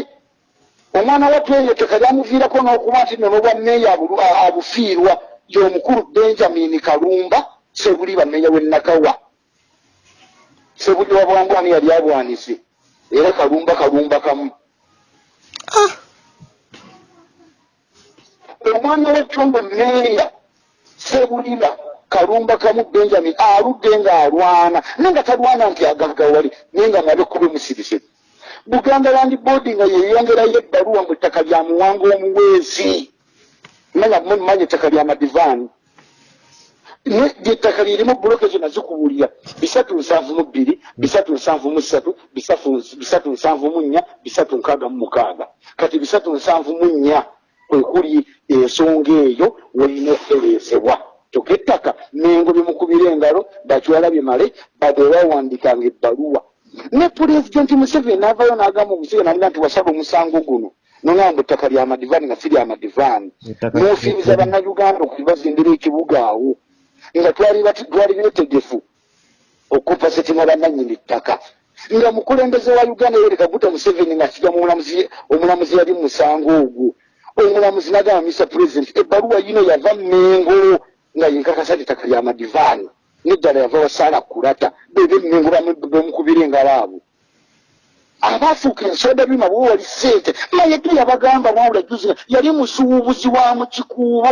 omwana watweyo ettaka lyamuviirako n'okuba nti nno n'obwa meeya abulu- a- abufiirwa y'omukulu benjamin kalumba sebuli bameeya w'ennakawa sebuli wa bwangwani yali abwanise era kalumba kalumba kamu. Omwana w'ekyombo meeya sebuliba kalumba kamu benjamin aludde ng'alwana naye nga talwana nti agaggawali naye nga nabe kuba musirise buganda land board nga yeyongerayo ebbaluwa mu ttaka lya muwanga omuweesi manya mumanya ettaka lya madivaani lyettaka lirimu buloke zonna zikuwulira bisatu nsanvu mu bbiri bisatu nsanvu mu ssatu bisatu- nsanvu mu nnya bisatu nkaaga mu mukaaga. Kati bisatu nsanvu mu nnya kwekuli ensonga eyo walina okutereesebwa. Kyokka ettaka mengo bimukubira engalo bakiwala bimale bade bawandikanga ebbaluwa ne pulezidenti museveni n'avayo n'agamba omuseveni alina nti wasaba omusango guno. Nongamba ettaka lya madivaani nga si lya madivaani n'ofiiriza bannayuganda okubazimbira ekibuga awo nga twali beetegefu okuppa setima bannannyini ttaka. Nga mukulembeze wa uganda yoweri kaguta museveni nga kiga mumulamuzi omulamuzi yali mu musango ogwo. Omulamuzi nagamba mr president ebbaluwa yino yava mengo nga yenkakasa ettaka lya madivaani neddala yava wasaala kulata bebe mengo bemukubira engalo abo abaafuuka ensonda bima bwe wali ssente mayege yabagamba wawula juzi yali musuubuzi wa mu kikuubo.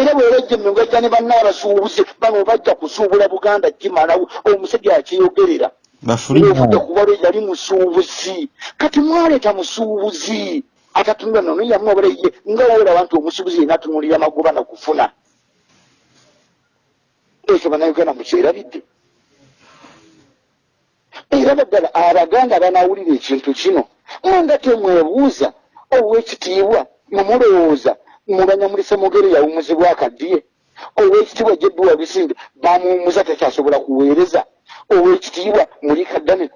Era bwerejja emengo ejja ne banna abasuubuzi bano bajja kusuubula buganda kimalawo omusajja akiyogerera bafulina ng'ovudde kubalwe yali musuubuzi. Kati mwaleeta musuubuzi? Atatunula nono yamwobala ye nga wawulaba nti omusuubuzi yena atunulira magoba nakufuna ekyo bannayuganda mukyerabidde era baddala abaganda banawulira ekintu kino. Mwanga temwebuuza owekitiibwa mumulowooza mubanyamulisa mugere yawumuzibwa akaddiye. Owekitiibwa jedduwa bisimbe bamuwumuza takyasobola kuweereza owekitiibwa muli kaddane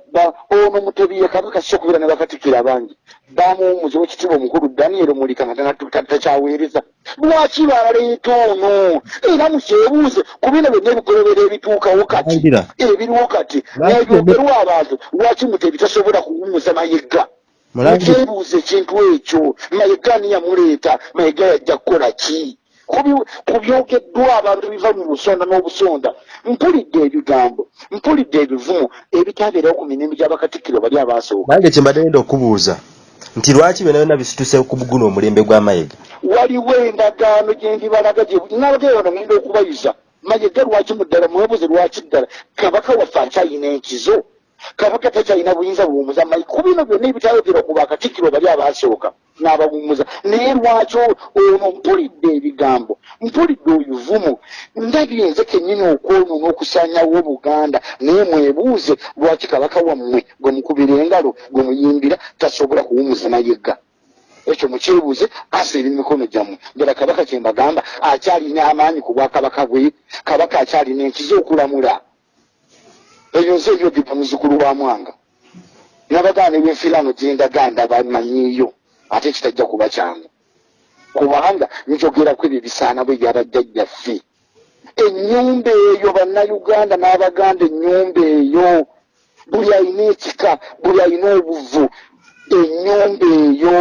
ono mutebiye kabaka sokubira ne bakatikira bangi. Bamuwumuza owekitiibwa omukulu daniel mulika nga takyaweereza. Lwaki baleeta ono? Era mukyebuuze ku bino byonna ebikolobera ebituukawo kati ebiriwo kati nebyogerwa abantu lwaki mutebi tasobola kuwumuza mayega mukyebuuza ekintu ekyo. Mayega ani yamuleeta? Mayega yajja kukola ki ku byogeddwa abantu biva mu busonda n'obusonda. Mpulidde ebigambo mpulidde ebivumo ebitabeerawo ku mirimu gy'abakatikkiro bali abaasooka nange kyembadde ngenda okubuuza nti lwaki byonna byonna bisituse ku guno omulembe gw'amayega waliwo endagaano gyendibalaga nabagee wano ngenda okubayuza mayega lwaki mu ddala mwebuze lwaki ddala? Kabaka waffe akyayina enkizo kabaka takyalina buyinza buwumuza mayi ku bino byonna ebitayogera ku bakatikkiro bali abaasooka n'abawumuza. Naye lwaki ono mpulidde ebigambo? Mpulidde obuvumu ndabye nze kennyini okwonoona okusaanyawo buganda naye mwebuuze lwaki kabaka wammwe gwe mukubira engalo gwe muyimbira tasobola kuwumuza mayega ekyo mukyebuuze aseera emikono gyammwe. Ddala kabaka kyembagamba akyalina amaanyi ku bwakabaka bwe. Kabaka akyalina enkizo okulamula ebyo nze ebyogedde muzukulu wa mwanga. Nabagaana ebyenfirano gyendaganda bamanyiiyo ate kitajja kuba kyangu. Kubanga njogerako ebyo bisaana bwe byabajjajjaffe ennyumba eyo bannayuganda n'abaganda ennyumba eyo buli alina ekika buli alina obuvu ennyumba eyo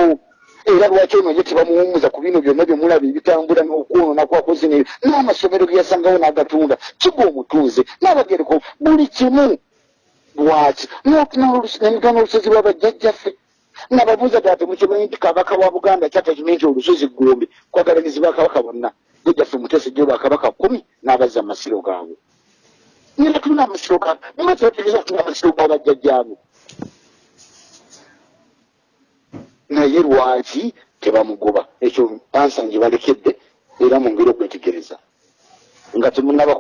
era lwaki ono ye tebamuwumuza ku bino byonna byemulaba ebitambula n'okwonoona kwakoze neyo? N'amasomero geyasangawo n'agatunda. Kiga omutuuze n'abagereko buli kimu. Lwaki? Nemigana olusozi lwabajjajjaffe nababuuza ddala temukimanyi nti kabaka wa buganda kyatakimanyi nti olusozi gombe kwagalagizi bakabaka bonna. Gejjaffe mutese gye bakabaka kumi n'abazza amasiro gaabwe. Nira tulina amasiro ga nibategeeza tulina amasiro ga naye lwaki tebamugoba ekyo ansa nje balekedde era mu ngeri okwetegereza nga temunaba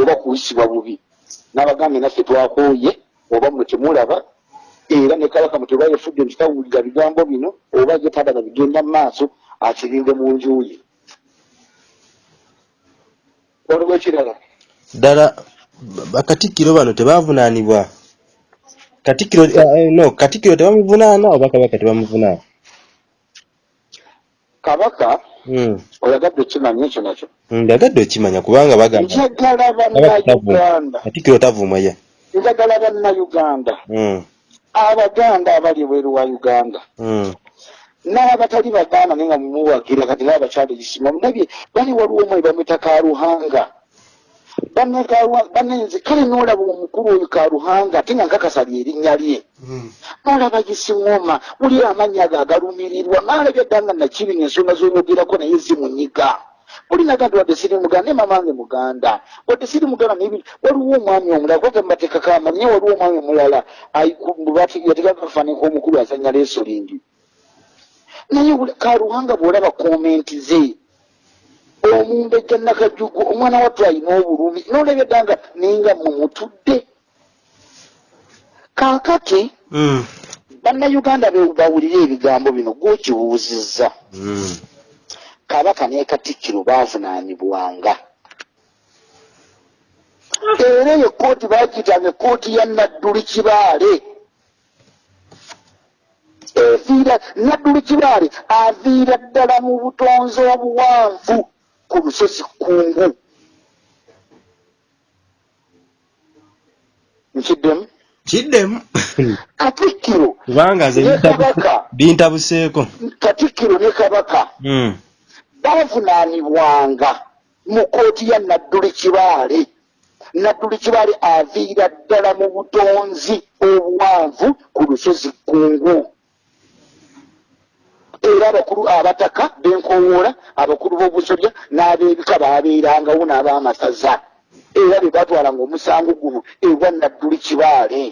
oba kuyisibwa bubi n'abagambye naffe twakooye oba mwe temulaba era ne kabaka mwe teba yefudde nti tawulira bigambo bino oba ye tadaba bigenda mu maaso akirinde mu njuye waliwo ekirala ddala ba- bakatikkiro bano tebavunaanibwa katikkiro eh, no katikkiro tebamuvunaana oba kabaka tebamuvunaana kabaka Mm. oyagadde okimanya ekyo nakyo. Ndagadde okimanya kubanga bagamba. Njagala kabaka bannayuganda. katikkiro tavuma ye. Njagala bannayuganda. Mm, abaganda abali ebweru wa uganda. N'abatali baganda naye nga mumuwagira kati n'abakyala ekisima mulabye bali waliwo omwe bamwita karuhanga banne Karuhanga- banne nze kale n'olaba omukulu oyo karuhanga ate nga nkakasa lyerinnya lye. N'olaba gisiŋoma muli amannya ge agalumirirwa n'alabye dda nga nakibi ng'ensonga z'oyogerako naye zimunyiga muli naga nti wadde siri muganda ne mamange muganda. Wadde siri muganda naye biri- waliwo omwami omulala kwate mubateekako amanyi naye waliwo omwami omulala kafaananyi k'omukulu azanya lesolingi naye karuhanga bw'olaba komenti ze omumbejja nakajugu omwana wattu alina obulumi n'olabye dda nga ninga mumutudde. Kaakati Mm. bannayuganda bawulire ebigambo bino gwokibuuzizza. Mm. kabaka ne katikkiro baavunaanibwanga. Era eyo kooti baagiyitanga ekooti ya nadduli kibaale. Eviira nadduli kibaale aviira ddala mu butonzi obuwanvu ku lusozi kkungu nkiddemu? Kiddemu? Katikkiro kubanga kabaka. bintabuseeko katikkiro ne kabaka. Mm. bavunaanibwanga mu kooti ya nadduli kibaale. Nadduli kibaale aviira ddala mu butonzi obuwanvu ku lusozi kkungu era abakulu abataka benkowoola abakulu b'obusolya n'ab'ebika baabeerangawo n'ab'amasaza era be batwalanga omusango guno ewa nadduli kibaale.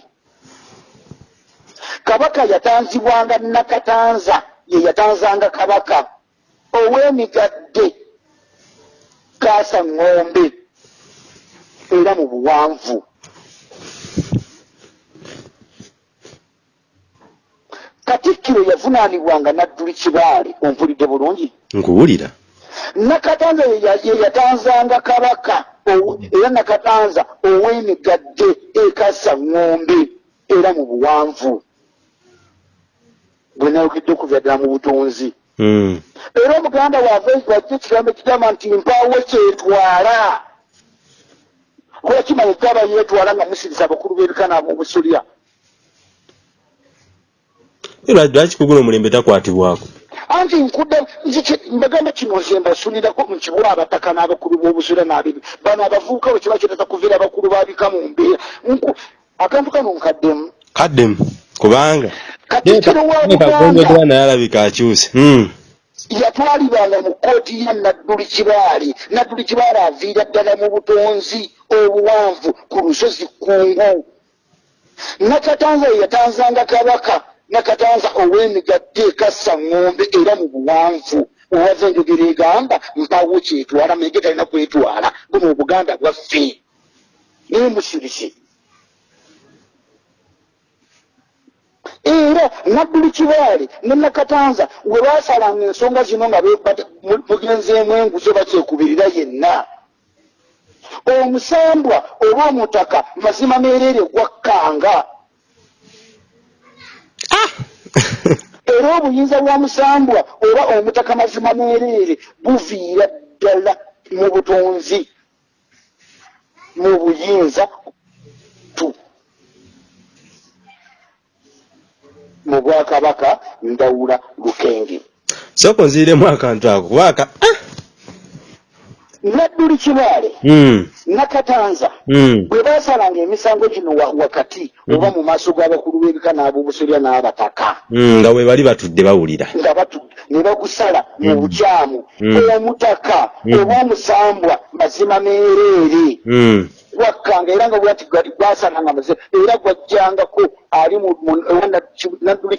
Kabaka yatanzibwanga nakatanza ye yatanzanga kabaka. Ow'emigadde kaasa ŋŋombe era mu buwanvu katikkiro yavunaanibwanga nadduli kibaale ompulidde bulungi? Nkuwulira. Nakatanza ye ya- ye yatanzanga kabaka era nakatanza ow'emigadde ekasa ŋŋombe era mu buwanvu. Bwe nayogedde okuvya ddala mu butonzi Mm. era omuganda wava wajja ekigambo ekigamba nti mpaawo kyetwala. Kuba kimanye gaba yeetwala nga musiriza abakulu b'ebika n'ab'obusulya era lwaki kugula omulembe takwatibwako? Anti nkudde mbagamba kino nze mbasulirako mu kibula abataka n'abakulu b'obusulya n'abibi bano abavubuka bwe kiba kireta kuviira abakulu babika mu mbeera. Nku- akantu kano nkaddemu. Kaddemu? Kubanga? Katikkiro wa kagonjogera buganda. naye alabika akyuse Mm. yatwalibwanga mu kooti ya nadduli kibaale nadduli kibaale aviira ddala mu butonzi obuwanvu ku lusozi kkungu nakatanza ye yatanzanga kabaka nakatanza ow'emigadde ekassa ŋŋombe era mu buwanvu. Owava enjogera egamba mpawo kyetwala mege talina kwetwala. Buno obuganda bwaffe. Naye musirisi era nadduli kibaale ne nakatanza we basalanga ensonga zino nga mugenzeemu enguzi oba kyekubirira yenna. Omusambwa oba omutaka mazima meerere gwakkanga era obuyinza bwa musambwa oba omutaka mazima meerere buviira ddala mu butonzi mu buyinza tu mu bwakabaka ndawula lukenge sooka onziiremu akantu ako kuba aka ah! Nadduli kibaale Mm. nakatanza Mm. bwe basalanga emisango gino wa- wakati oba mu maaso g'abakulu b'ebika n'ab'obusolya n'abataka. Nga bwe bali batudde bawulira. Nga batu ne bagusala mu bukyamu omutaka oba omusambwa mazima meereere. Gwakkanga era nga bwati gwati gwasananga maze era gwajjangako ali nadduli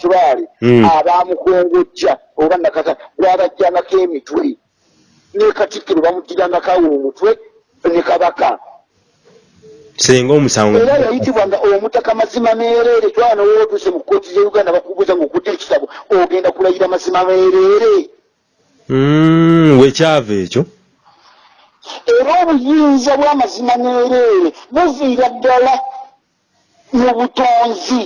kibaale Mm. abamukongojja oba nakata gwabajjangako emitwe ne katikkiro bamugirangako awo omutwe ne kabaka. Senga omusango. Era yayitibwanga omutaka mazima meereere twana wootuse mu kkooti za uganda bakubuuza ngaokudde ekitabo ogenda kulayira mazima meereere Mm, wekyava ekyo. Era obuyinza bw'amazima meereere buviira ddala mu butonzi.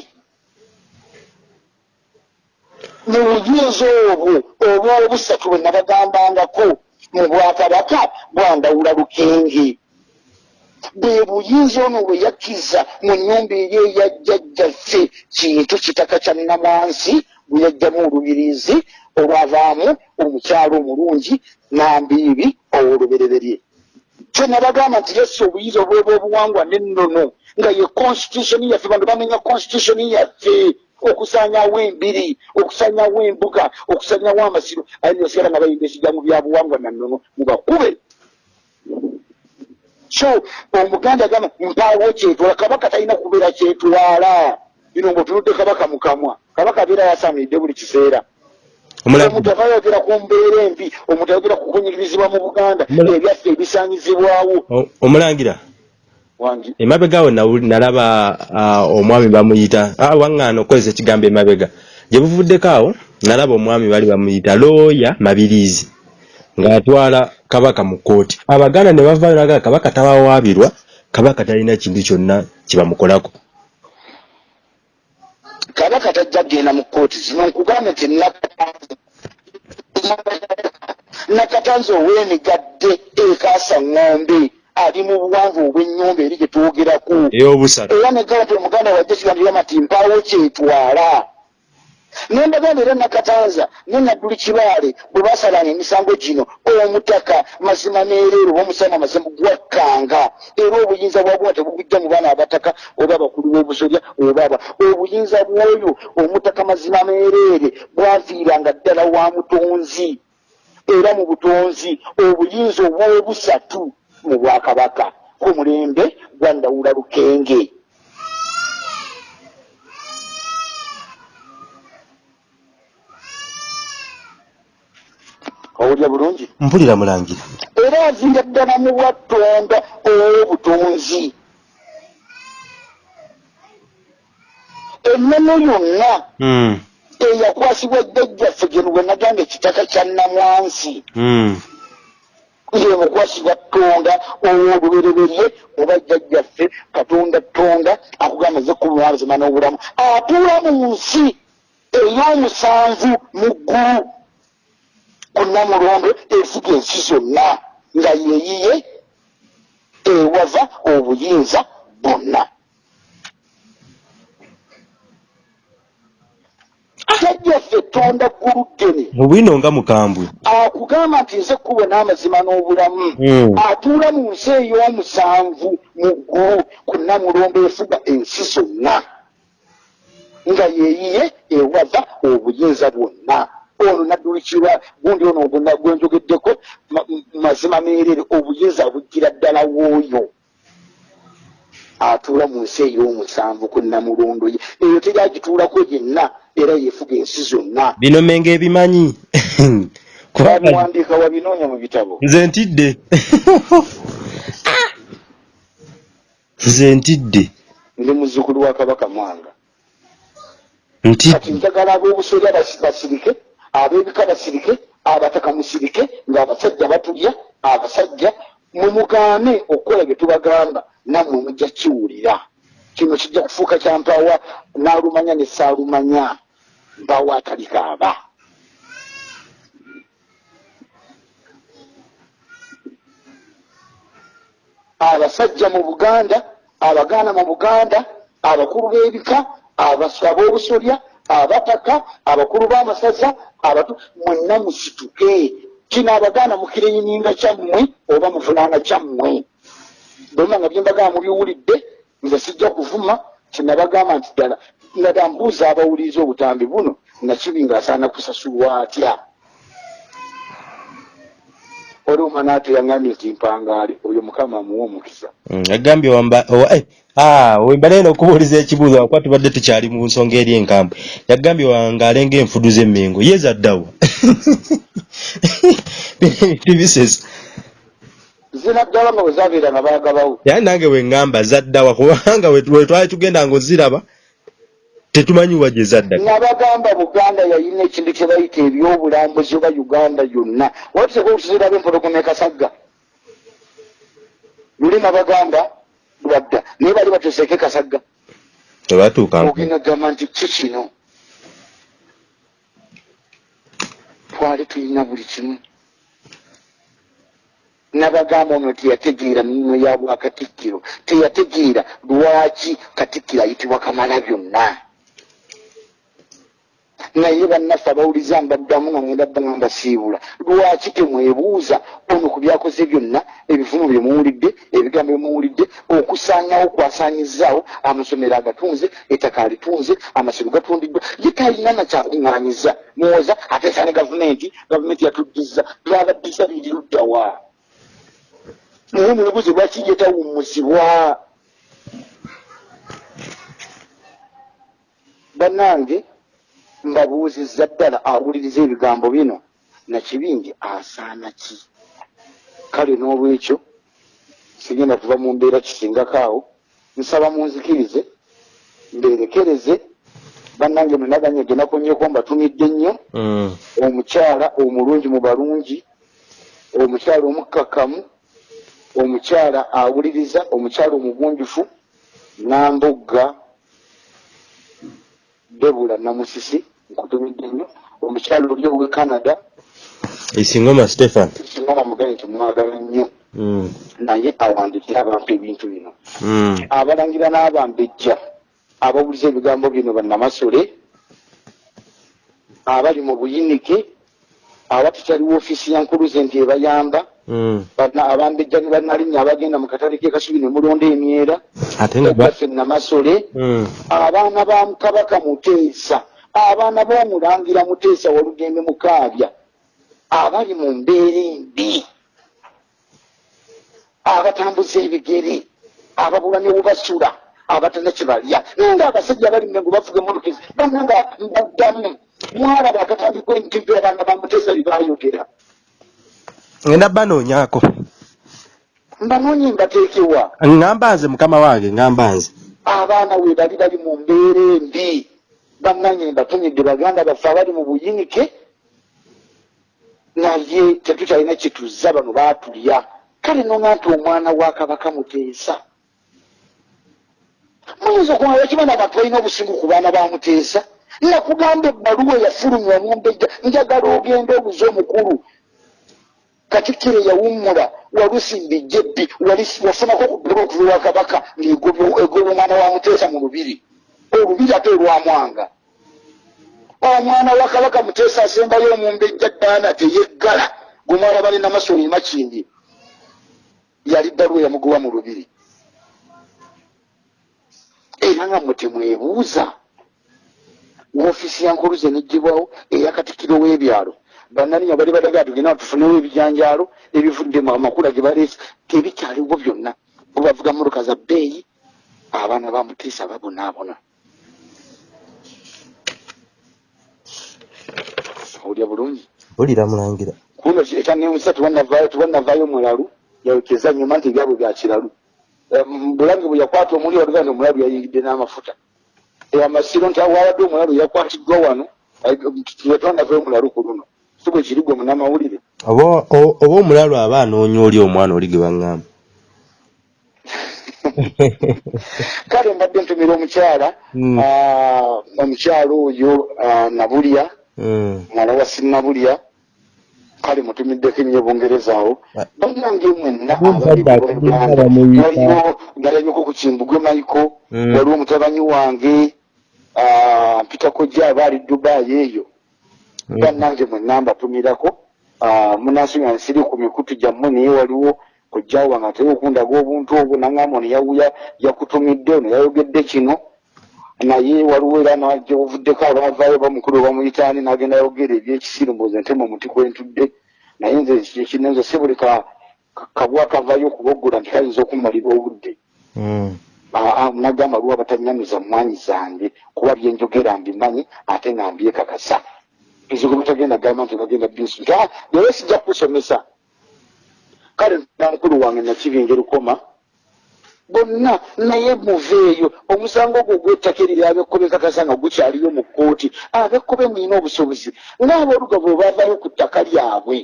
Mu buyinza obwo obwobusatu bwe nabagambangako mu bwakabaka bwandawula lukenge bwe buyinza ono bwe yakkiza mu nnyumba eri eyajjajjaffe kintu kitaka kya namansi bwe yajjamu olubirizi olwavaamu omukyalo omulungi nambiibi owolubereberye. Kyenabagamba nti yesse obuyinza obweba obuwangwa nennono nga ye constitution yaffe bantu bamenya constitution yaffe okusanyawo embiri okusanyawo embuga okusanyawo amasiro aye nosigala nga bayimba ekigambo byabuwangwa nannono mubakube. So omuganda agamba mpaawo kyetwala kabaka talina kubeera kyetwala. Bino ngaotunudde kabaka mukamwa kabaka abeera yasaanidde buli kiseera. Omuntu ava ayogera ku mbeera embi omuntu ayogera ku kunyigirizibwa mu buganda ebyaffe ebisanyizibwawo O- omulangira emabega nawu- nalaba ah, omwami bamuyita. Ah, waŋŋaana okukozesa ekigambo emabega. Gye buvuddeko awo nalaba omwami bali bamuyita looya mabiriizi ng'atwala kabaka mu kkooti. Abaganda ne bavaayo nagala kabaka tabawaabirwa kabaka talina kintu kyonna kyebamukolako kabaka tajja kgenda mu kkooti zino nkugamba nti nakatanze ow'emigadde ekaasa ŋŋombe ali mu buwanvu obw'ennyumba eri gye twogerako. Era negamba nti omuganda wajja kigambirama nti mpaawo kyetwala. Nembagamba era nakatanza ne nadduli kibaale bwe basalana emisango gino omutaka mazima neereero omusana mazima gwakkanga. Era obuyinza bwabwo tebugujja mu baana abataka oba abakulu b'obusolya oba aba. Obuyinza bw'oyo omutaka mazima meereere bwaviiranga ddala wa mutonzi. Era mu butonzi obuyinza obw'obusatu mu bwakabaka ku mulembe gwa ndawula lukenge. Owulya bulungi? Mpulira mulangira. Era aviira ddala mu bwattonda ow'obutonzi. Ennono yonna Mm, eyakwasibwa jjajjaffe gye lwe nagamba ekitaka kya namwansi mm. Ye mukwasibwa ttonda ow'olubereberye oba jjajjaffe katonda ttonda akugamba ze kumwazima n'obulamu. Atuula mu nsi ey'omusanvu mu ggulu ku namulondo efuga ensi zonna nga yeyiye ewava obuyinza bwonna jjajjaffe ttonda gguluddene obwino nga mukambwe. Akugamba nti nze kkubo n'amazima n'obulamu. Mm. atuula mu nsi ey'omusanvu mu ggulu ku namulombo efuga ensi zonna. Nga yeeyiye ewava obuyinza bwonna. Ono naddulikirwa gundi ono ogona gwenjogeddeko ma- mazima meerere obuyinza bujjira ddala w'oyo atuula mu nsi ey'omusanvu ku namulondo ye eyo teryagituulako yenna era yefuga ensi zonna. Bino menge ebimanyi kubanga babiwandiika wabinoonya mu bitabo. Nze ntidde. Nze ntidde. Ndi muzzukulu wa kabaka mwanga. Kati ntidde njagala ab'obusolya basi- basirike ab'ebika basirike abataka musirike ng'abasajja batulya abasajja mumugaane okukola bye tubagamba nammwe mujja kiwulira kino kijja kufuuka kya mpawa n'alumanya ne saalumanya mpawa atalikaaba abasajja mu buganda abagaana mu buganda abakulu b'ebika abas- ab'obusolya abataka abakulu b'amasaza abatu mwenna musituke. Kino abagaana mukireyininga kyammwe oba muvunaana kyammwe bwema nga byembagamba mubiwulidde nze sijja kuvuma kinabagamba nti ddala nada mbuuza abawuliriza obutambi buno nakibi ngaasaana kusasulwa atya? Oluuma naate yaŋŋambye nti mpangaali oyo mukama amuwa omukisa. Mm, agambye wamba owa- eh, ah, okubuuliza ekibuuzo wakuba tubadde tukyali mu nsonga eri enkambwe yagambye wangaale ng'enfudu z'emmengo ye zaddawa. Ebintu bisesa zinaddala nga bwe zabeera nga baagabawo yaye nange weŋŋamba zaddawa kubanga we we twali tugenda ng'oziraba tetumanyiwa gye zadda nabagamba buganda yayina ekintu kye bayita ebyobulambuzi oba uganda yonna. Watuseka okutuziraba empologoma ekasagga luli nabagamba lwadda naye bali batuseeko ekasagga tebatuuka ogenda gamba nti ki kino? Twali tulina buli kimu nabagamba ono teyategeera mino ya bwakatikkiro. Teyategeera lwaki katikkiro ayitibwa kamala byonna? Naye bannaffe abawuliza mbaddamu nga ngenda dda nga mbasiibula lwaki temwebuuza ono ku byakoze byonna ebivumu bye muwulidde ebigambo bye muwulidde okusaanyawo kwasaanyizaawo amasomero agatunze ettaka alitunze amasiro gatundiddwa ye talina nakyakuŋŋaanyiza muwoza ateesa ne gavumenti gavumenti yatuddiza twabaddiza biri luddawa naye lwaki ye tawummuzibwa. Bannange mbabuuzizza ddala awuliriza ebigambo bino. Nakibingi asaana ki? Kale n'olwekyo sigenda kuva mu mbeera kisingako awo. Nsaba munzikirize mbeerekereze bannange mwenaganye genakunyeko mbatumidde nnyo. Mm. omukyala omulungi mu balungi omukyala omukkakkamu omukyala awuliriza omukyala omugunjufu nambugga debula namusisi nkutumidde nnyo omukyala oli owe canada isingoma stephen singoma mugane tumwagala nnyo Mm. naye awandikira abantu ebintu bino Mm. abalangira n'abambejja abawuliza ebigambo bino bannamasole abali mu buyinike abatukyali woofiisi ya nkuluze nti ebayamba abambejja ne bannalinnya abagenda mu katale k'ekasubi ne mulonda emyera. Ate namasole. Mm. abaana ba kabaka muteesa. Abaana b'omulangira muteesa walugembe mukaabya abali mu mbeera embi. Abatambuza ebigere. Ababula ne webasula abatana kyebalya nga abasajja bali mengo bavuga emolokezi bananga mbaddamu mwalaba akatandikwa entivi abaana ba muteesa byebayogera ngenda banoonyaako mbanoonye mbateekewa ŋŋamba nze mukama wange ŋŋamba nze. Abaana we bali bali mu mbeera embi. Bannanye mbatumidde baganda baffe abali mu buyinike. Naye tetukyalina kituzza bano baatulya. Kale nona nti omwana wa kabaka muteesa. Muyinza okumala bakimana abantu balina obusingu ku baana ba muteesa? Nakugamba ebbaluwa eyafulumya omumbejja njagala ogenda obuze omukulu katikkiro yawummula walusimbijja ebbi wali- wafunako okuddira okuva wa kabaka ng'egobya omwana wa muteesa mu lubiri. Olubiri ate olwamwanga omwana wa kabaka muteesa asembayo omumbejja ddaana teyeggala gumwala bali namasoli makindi yali bbaluwa yamugoba mu lubiri. Era nga mwe temwebuuza woofiisi ya nkuluze neggibwawo eyakatikkiro w'ebyalo bannalinya bali badagaa tugenda tufunewo ebijanjaalo ebivuddemu amakula ge baleese tebikyaliwo byonna bo bavuga mmotoka za bbeeyi abaana ba muteesa babonaabona olya bulungi mpulira mulangira kuno ekyanemusa tebanavaayo tebanavaayo mulalu yawekeza nyuma nti ebyabwe bya kiralu Eh, m- bulange bwe yakwata omuli oluganda omulalu yayingidde n'amafuta Eh, amasiro nti awawadde omulalu yakwatiddwa wano twetwanavaayo mulalu ku luno si bwe kiri gwe munamawulire oba omulalu aba anoonya oli omwana oli ge baŋŋamba kale mbadde ntumira omukyala Mm. ah, omukyala oyo nabulya Mm. mwala wa sinnabulya kale mutumiddeko ennyo bungereza awo Ah. bannange mwenna waliwo galabiko ku kimbugwe maiko Mm. waliwo omutabanyi wange ah, mpita kojja aba ali dubayi eyo. Bannange mwenna mbatumirako ah, munansonga nsiri ku mikutu gyammwe naye waliwo kojjawo wange atera okundaga obuntu obwo naŋŋamba ono yawuya yakutumidde ono yayogedde kino. Naye waliwo era najovuddeko abavaayo bamukulu bamuyitaani n'agenda yogera ebyekisiru mboozi ntema omuti kwentudde naye nze kinenze si buli ka- ka- kabwa kavayo okuboggula nti kayinza okumalira obudde. Mm. Aa, nagamba lwa batanyamiza mwanyi zange kuba byenjogera mbimanyi ate nga mbyekakasa ezigo bitagenda gamba nti bagenda bisu nti "Ah, naye sijja kusomesa kale namukulu wange nakibinga erukoma bonna naye muveeyo omusango gwo ogw'ettaka eriri abekkobe kakasa nga gukyaliyo mu kkooti abekkobe mulina obusobozi ng'aboolugabo bavayo ku ttaka lyabwe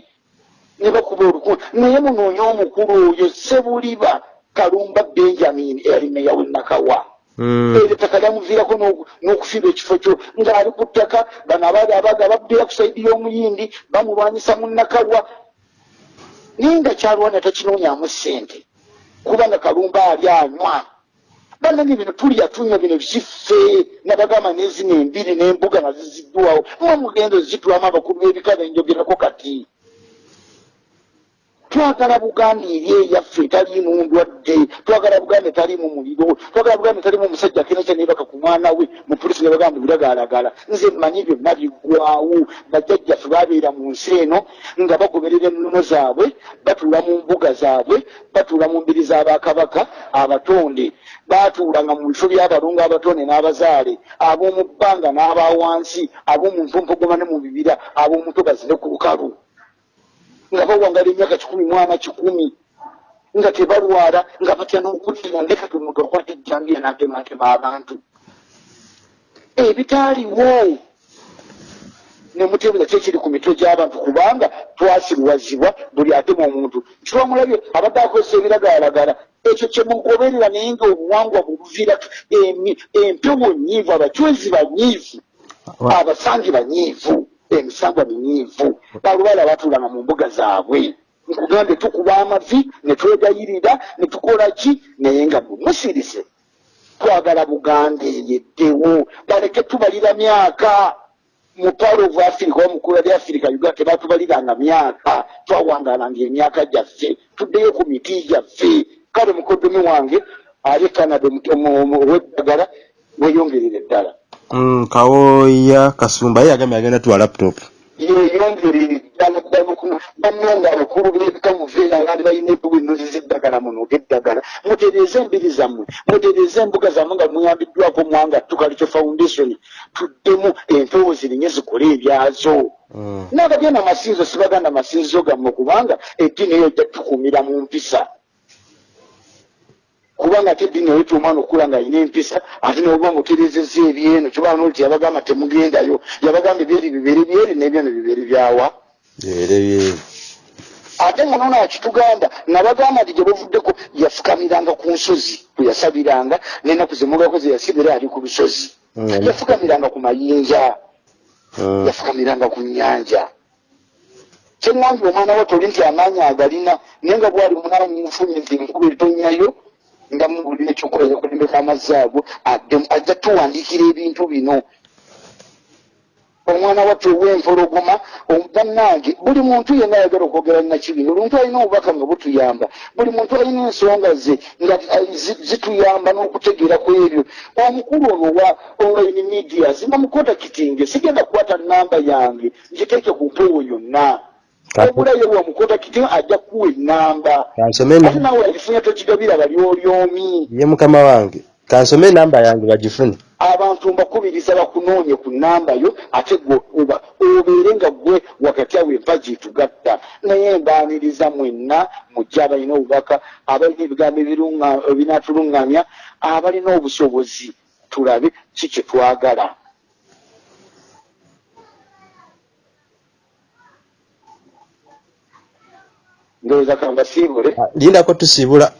ne bakuba oluku naye munoonye omukulu oyo sebuliba kalumba benjamin eyali meya w'enakawa Mm. eryo ettaka lyamuviirako n'oku- n'okufiirwa ekifo kyo. Ng'ali ku ttaka bano abaali abaga abaddeya ku saidi y'omuyindi bamulwanyisa mu nakawa naye nga kyalwana takinoonya ssente kubanga kalumba ali anywa. Banani bino tulya tunywa bino kiffe nabagamba nezino embiri n'embuga nga ziziddwawo. Mwe mugenda ozitulamu abakulu b'ebika benjogerako kati twagala buganda eri eyaffe etaliimu ndwadde twagala buganda etaliimu muliro twagala buganda etaliimu omusajja akina kyanebaka ku mwana we mupolisi ne bagamba biragaalagala nze mmanyi byonna biggwawo bajjajjaffe babeera mu nsi eno nga bagoberera ennono zaabwe batuula mu mbuga zaabwe batuula mu mbiri z'abakabaka abatonde. Batuulanga mu bifo by'abalungu abatonde n'abazaale ab'omu bbanga n'abawansi ab'omu mpumpuguma ne mu bibira ab'omutobazi ne ku lukalu nga bawangala emyaka kikumi mwana kikumi nga tebalwala nga batya n'okutira ndeka tumuntu akwata ejjambiya n'atematema abantu ebitaaliwo nemutebera kyekiri ku mitwe gy'abantu kubanga twasirwazibwa buli atema omuntu kiwamulabye abadde akozesa ebiragaalagala ekyo kyemugoberera naye nga obuwangwa bubuvira empewo nyiivu abacwezi banyiivu abasangi banyiivu emisangwa minyiivu balwala batuulanga mu mbuga zaabwe. Nkugambe tukuba amavi ne twegayirira ne tukola ki? Naye nga bumusirise twagala buganda eyeddewo. Baleke tubalira myaka. Mutwalo of africa omukulu ali africa uganda tebatubaliranga myaka. Twawangalanga emyaka gyaffe. Tuddeyo ku miti gyaffe. Kale mukodomi wange ali canada oweddagala weyongerera eddala Mm, kawoya kasumba ye yagambye agenda tuwa laptop. Yeyongerera eddala ddala okuno bannanga abakulu b'ebika muveera ngaali balina ebiwinozi z'eddagala muno og'eddagala mutereeze embiri zammwe mutereeze embuga zammwe nga muyambiddwako mwanga tukalikyo foundation. Tuddemu empewo zirinye zikole ebyazo. Mm. n'abagenda amasinzo sibaganda masinzizo gammwe kubanga eddiini eyo ojja tukuumira mu mpisa kubanga ate eddiini eyo omwana okula nga alina empisa ate noba muterezeza ebyeno kibanga noti yabagamba temugendayo yabagamba ebyeri bibere byeri nebyo ne bibere byawa byere byere ate nga nono akitugamba nabagamba nti gyebavuddeko yafukamiranga ku nsozi kweyasabiranga nenaku zemugako zeyasibira ali ku lusozi Mm. yafukamiranga ku mayinja Mm. yafukamiranga ku nnyanja kyeŋŋambye omwana we toli nti amaanyi agalina naye nga bwali munaanyi nfunye nti enkuba etonnyayo nga mubulina ekyokola yakulembeka amazzi ago ajja tuwandiikira ebintu bino. Omwana wattu ow'empologoma bannange buli muntu yenna ayagala okwogera nakibino buli muntu alina obubaka nga butuyamba buli muntu alina ensonga ze nga eh, zi- zituyamba n'okutegeera ku ebyo. Omukulu ono wa online media nga mukotakitinge sigenda kukwata namba yange ngiteeke ku mpewo yonna Kati- obulaye wa mukotakitinga ajja kuwa enamba ate na- nawe agifunya tokigabira bali olyomi. Ye mukama wange kansome enamba yange bagifune. Abantu mbakubiriza bakunoonye ku namba yo ate oba obeere nga gwe wakati awo empagi etugatta naye mbaaniriza mwenna mujje abalina obubaka abalina ebigambo ebinaatuluŋŋamya abalina obusobozi tulabe ki kye twagala ndowooza kambasiibule Ah, lindako tusiibula.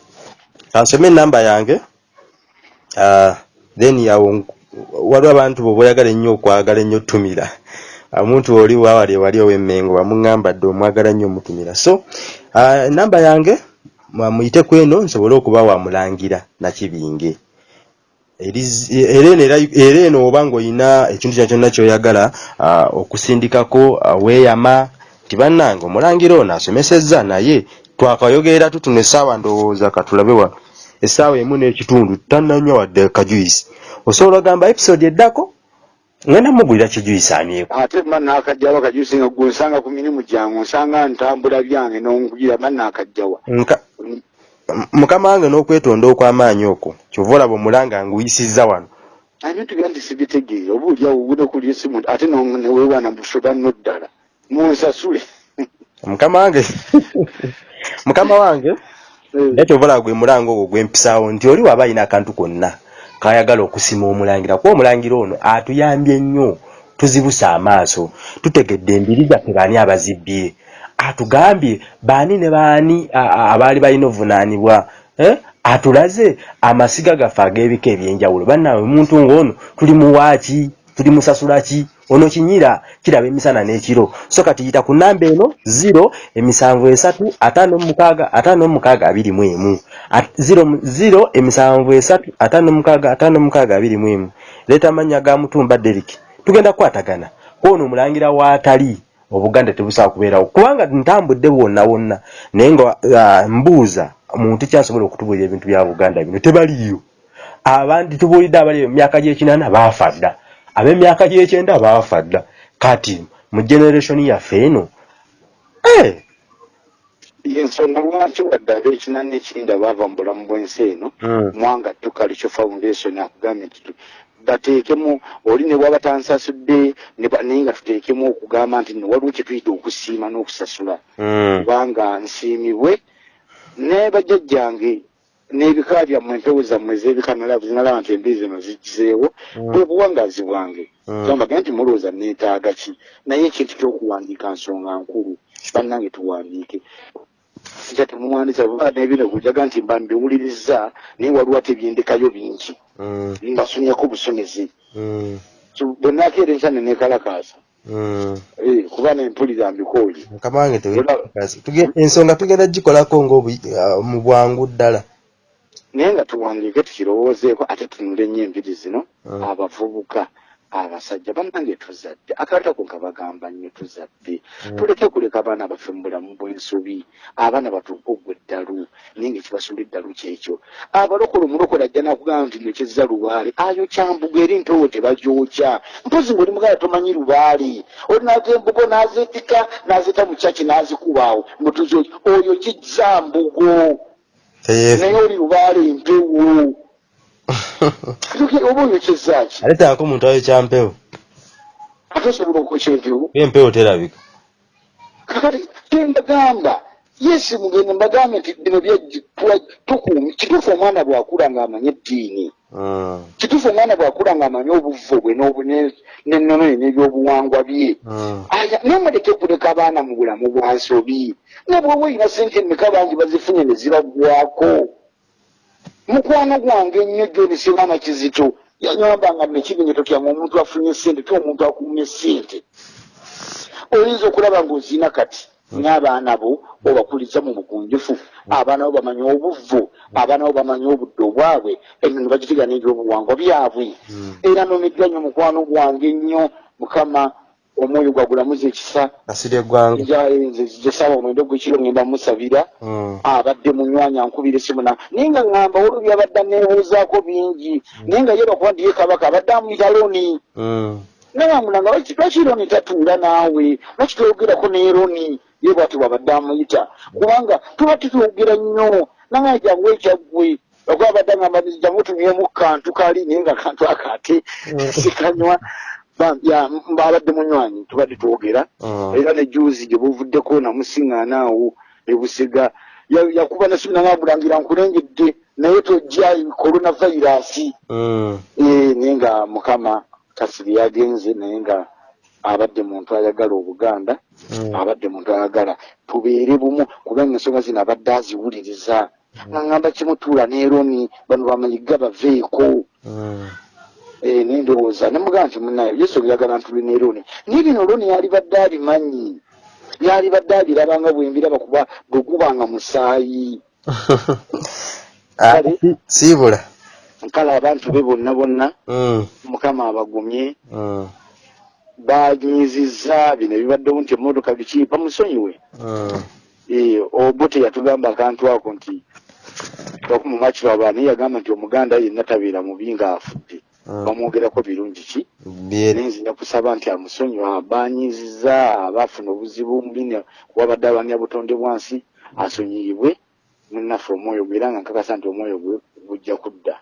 Kansome enamba yange Ah, then yawo nk- waliwo abantu bwe boyagala ennyo okwagala ennyo tumira omuntu oli waawali ewali ow'emmengo bamuŋŋamba dde omwagala nnyo omutumira. So ah, enamba yange mwa- muyite ku eno nsobole okuba wamulangira nakibinge Eriz- era eno era- eno oba ng'olina ekintu kyonna ky'oyagala ah, okusindikako ah, weeyama nti bannange omulangira ono asomesezza naye twakayogerera tutuna essaawa ndowooza katulabe wano essaawa emu n'ekitundu tannanywa wadde kajuyisi osobola ogamba episode eddako? Ngenda mugulira kijuyisaanyeko ate mba nakajjawa kajusi nga gwe nsanga ku mirimu gyange nsanga ntambula byange nonkugira mba nakajjawa Nka- M- mukama wange n'okwetonda okw'amaanyi okwo kyova olaba omulanga nguyisizza wano. Ebintu bya nti sibitegeere oba oliawo winokulya esimu ate neweewaana busoba nno ddala munsasule mukama wange. Mukama wange. Era kyova olaba gwe mulanga ogwo gwempisaawo nti oli waba alina akantu konna kayagala okusima omulangira kuba omulangira ono atuyambye nnyo tuzibuse amaaso tutegedde embiri zaffe baani abazibbye atugambye baani ne baani abaali balina ovunaanibwa eh? atulaze amasiga gaffe ag'ebika ebyenjawulo. Bannaawe omuntu ng'ono tuli muwaaki tuli musasula ki ono kinyira kiraba emisana n'ekiro. So kati yita ku namba eno 0 emisanvu esatu ataano mukaaga ataano mukaaga abiri mu emu. At- 0 0 emisanvu esatu ataano mukaaga ataano mukaaga abiri mu emu. Leeta amannya ga mutumba deriki tugenda kukwatagana. Kwono omulangira waatali obuganda tebusobola kubeerawo. Kubanga ntambudde bwonna wonna. Naye nga ah, mbuuza muntu kyasobola okutubuulira ebintu bya buganda bino tebaliyo abandi tubuulidde abali mu myaka gy'ekinaana baafa dda ab'emyaka gy'ekyenda baafa dda. Kati mu generation yaffe eno eh, yensonga lwaki wadde ab'ekina n'ekinda baava mu bulamu bw'ensi eno? Mm. mwanga tukalikyo foundation akugambye nti bateekemu oli ne bwaba tansasudde naye nga tuteekemu okugamba nti no waliwo kye tuyita okusiima n'okusasula. Mm, kubanga nsiimibwe ne bajjajjange n'ebika byammwe empewo zammwe ez'ebikamera zinalaba nti embizi zino zigizeewo bwe buwangazi bwange. Mm. kyambage nti mulowooza neetaaga ki? Naye ekintu ky'okuwandiika nsonga nkulu bannange tuwandiike. Nja temuwandiisa n'ebino kujaga nti mba mbiwuliriza naye waliwo ate ebyendekayo bingi. Mm, mbasomyako busomezi. Mm, So, bwe nakeera enkya ne neekalakaasa. Mm. Eh, kuba nempulira mbikooye. Mukama wange ensonga tugenda gikolako nga mu bwangu ddala naye nga tuwandiike tukirowoozeeko ate tunule ennyo enviri zino Mm. abavubuka abasajja bannange tuzadde akatako kabagamba nnyo tuzadde. Tuleke kuleka abaana baffe mu bulamu bw'ensobi abaana batuuke ogwa eddalu naye nga ekibasula eddalu kyekyo. Abalokole omulokole ajja nakugamba nti nekyezza lubaale. Ayokya mbuga eri mpewo tebagyokya. Mpozi ngaoli mugala tomanyi lubaale. Olinaga embugo n'azeetika n'azeeta mu kyaki n'azikubaawo. Mutuzi oyo kijja mbugo naye oli lubaale empewo oba oyokyezzaaki aleetaako omuntu ayo kyampewo. Ate osobola okwokya empewo empewo terabika. Kakati kyembagamba yesi mugende mbagambe nti bino tukuumi kituufu omwana bwakula ng'amanye eddiini kituufu omwana bwakula ng'amanye obuvo bwe n'ennono ye n'ebyobuwangwa bye. Mm, aya naye muleke kuleka abaana mu bulamu bwa nsobi. Ne bwoba olina sente emeka bangi bazifunye ne zibaggwako mukwano gwange ennyo joni sebaana kizito yanyambanga nekigenye totyanga omuntu afunye sente ti omuntu akumye sente oyinza okulaba ng'ozina kati n'abaana bo obakuliza mu bugunjufu abaana bo bamanye obuvvu abaana bo bamanye obudde obwabwe. Eno ne bagitiga n'ebyobuwangwa byabwe. Era nomiddwa nnyo mukwano gwange ennyo. Mukama omwoyo gwagulamuza ekisa. Eggwanga jesaba omwendo gwekiro ngenda musabira. Mm, abadde munywanya nkubira esimu na naye nga ŋŋamba olwo byabadde neebuuzaako bingi. Naye nga ye bakuba ndiye kabaka abadde amuyita loni. Nabamulanga lwaki loni tatuula naawe? Lwaki toyogerako ne loni ye bwati bwabadde amuyita kubanga tuba tutwogera nnyo nange jangu ekyaggwe okuba abadde agamba nti jangu tunywemu kantu kali naye nga kantu akate sikanywa Ba- ya, mba abadde munywanyi tubadde twogera. Mm. era ne juzi gye buvuddeko namusiŋŋaanaawo ebusiga Ya- yakuba nasimu nangagulangira nkulengedde naye tojja coronavirasi Mm, Eh, naye nga mukama kasiri yagenze naye nga abadde muntu ayagala obuganda mm. abadde muntu ayagala tubeere bumu kubanga ensonga zino abadde aziwuliriza. Naŋŋamba kimutuula neeroni bano bamanyiga baveeko. Mm, Eh, nendowooza nemugamba nti munayo yesu oyagala ntuli ne loni naye bino loni yali badde abimanyi. Yali badde abirabanga bwembiraba kuba bwe gubanga musaayi. Ah, siibula kale abantu be bonna bonna Mm, mukama abagumye banyiizizza bino ebibaddewo nti emmotoka biki bamusonyiwe mm. Eh, obote yatugamba akantu ako nti okumu makiro abaana yagamba nti omuganda yenna tabeera mubi ng'afudde Mm. bamwogerako birungi ki nenzija kusaba nti amusonyiwa abanyiziza abaafuna obuzibu mbine wabadde alwanya butonde bwansi asonyiyibwe munaffe omwoyo gwe era nga nkakasa nti omwoyo gwe gujja kudda.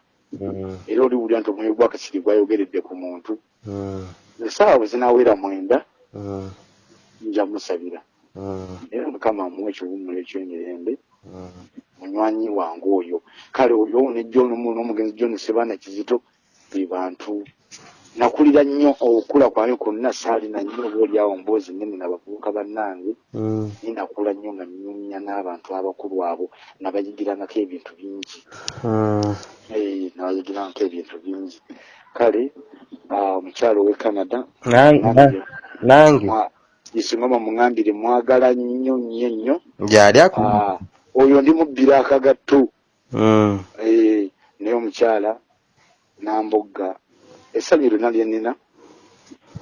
Era oliwulira nti omwoyo gwakasiri gwayogeredde ku muntu. Mm. esaawa bwe zinaawera mwenda Mm. nja musabira. Era mukama amuwa ekiwummulo ekyemirembe munywanyi wange oyo. Kale oyo ne john mu n'omugenzi john sebana kizito be bantu nakulira nnyo okula kwange kwonna saalina nnyo obaoliawo mboozi nene nabavubuka bannange. Mm. ninakula nnyo nga nyumya n'abantu abakulu abo nabayigirangako ebintu bingi. Mm. Eh, nabayigirangako ebintu bingi. Kale ah, omukyalo w'e canada Nan- na- nange. isingoma muŋambire mwagala nnyo nnyo nnyo. Gyali aku? Ah, oyo ndi mubbira akagatto. Mm. Eh, naye omukyala nambogga essanyu lyonna lye nnina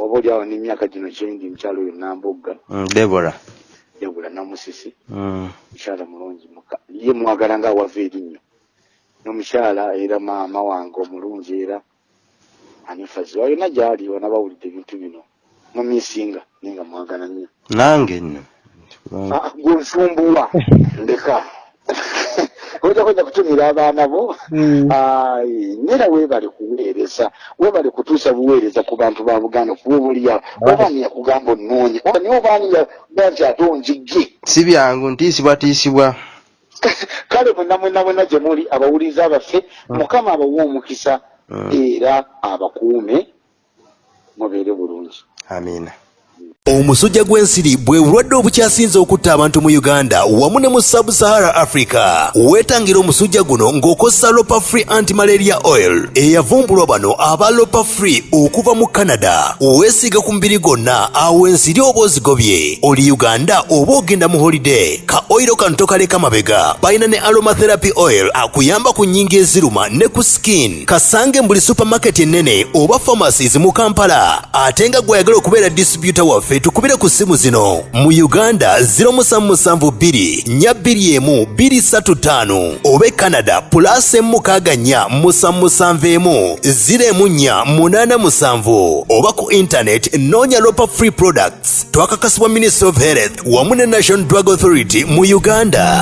oba oli awo n'emyaka gino kyendi mukyala oyo nambogga Mm. Deborah yabula namusisi mukyala mulungi muka- ye mwagala nga awava erinnyo n'omukyala era maama wange omulungi era anifazi oyo na gyali ona bawulidde ebintu bino mumisinga naye nga mwagala nnyo nange nno. Ah, gwe nsumbuwa ndeka ojja kujja kutumira abaana bo Ai, nera weebale kuweereza weebale kutuusa buweereza ku bantu ba buganda kuba obuliawo obaani yakugamba onoonye oba naye obaani yaga nti ate onjigge? Si byangu ntiisibwatiisibwa kale mwena mwena mwena gye muli abawuliza baffe mukama abawe omukisa Mm. era abakuume mubeere bulungi. Amiina omusujja gw'ensiri bwe bulwadde obukyasinze okutta abantu mu uganda wamu ne mu sub-sahara africa weetangira omusujja guno ng'okozesa lopa free anti-malaria oil eyavumbulwa bano aba lopa free okuva mu canada. Weesiiga ku mubiri gwonna awo ensiri oba ozigobye. Oli uganda oba ogenda mu holiday ka oyiro kano tokaleka mabega. Balina ne aromatherapy oil akuyamba ku nnyingi eziruma ne ku skin. Kasange mu buli supamaketi ennene oba pharmacies mu kampala ate nga gwayagala okubeera distributor waffe tukubire ku simu zino. Mu uganda 0772 41 235 oba canada plus emukaaga nnya musanmusanvu emu 04 munana musanvu. Oba ku internet noonya lopa free products. Twakakasibwa ministry of health wamu ne national drug authority mu uganda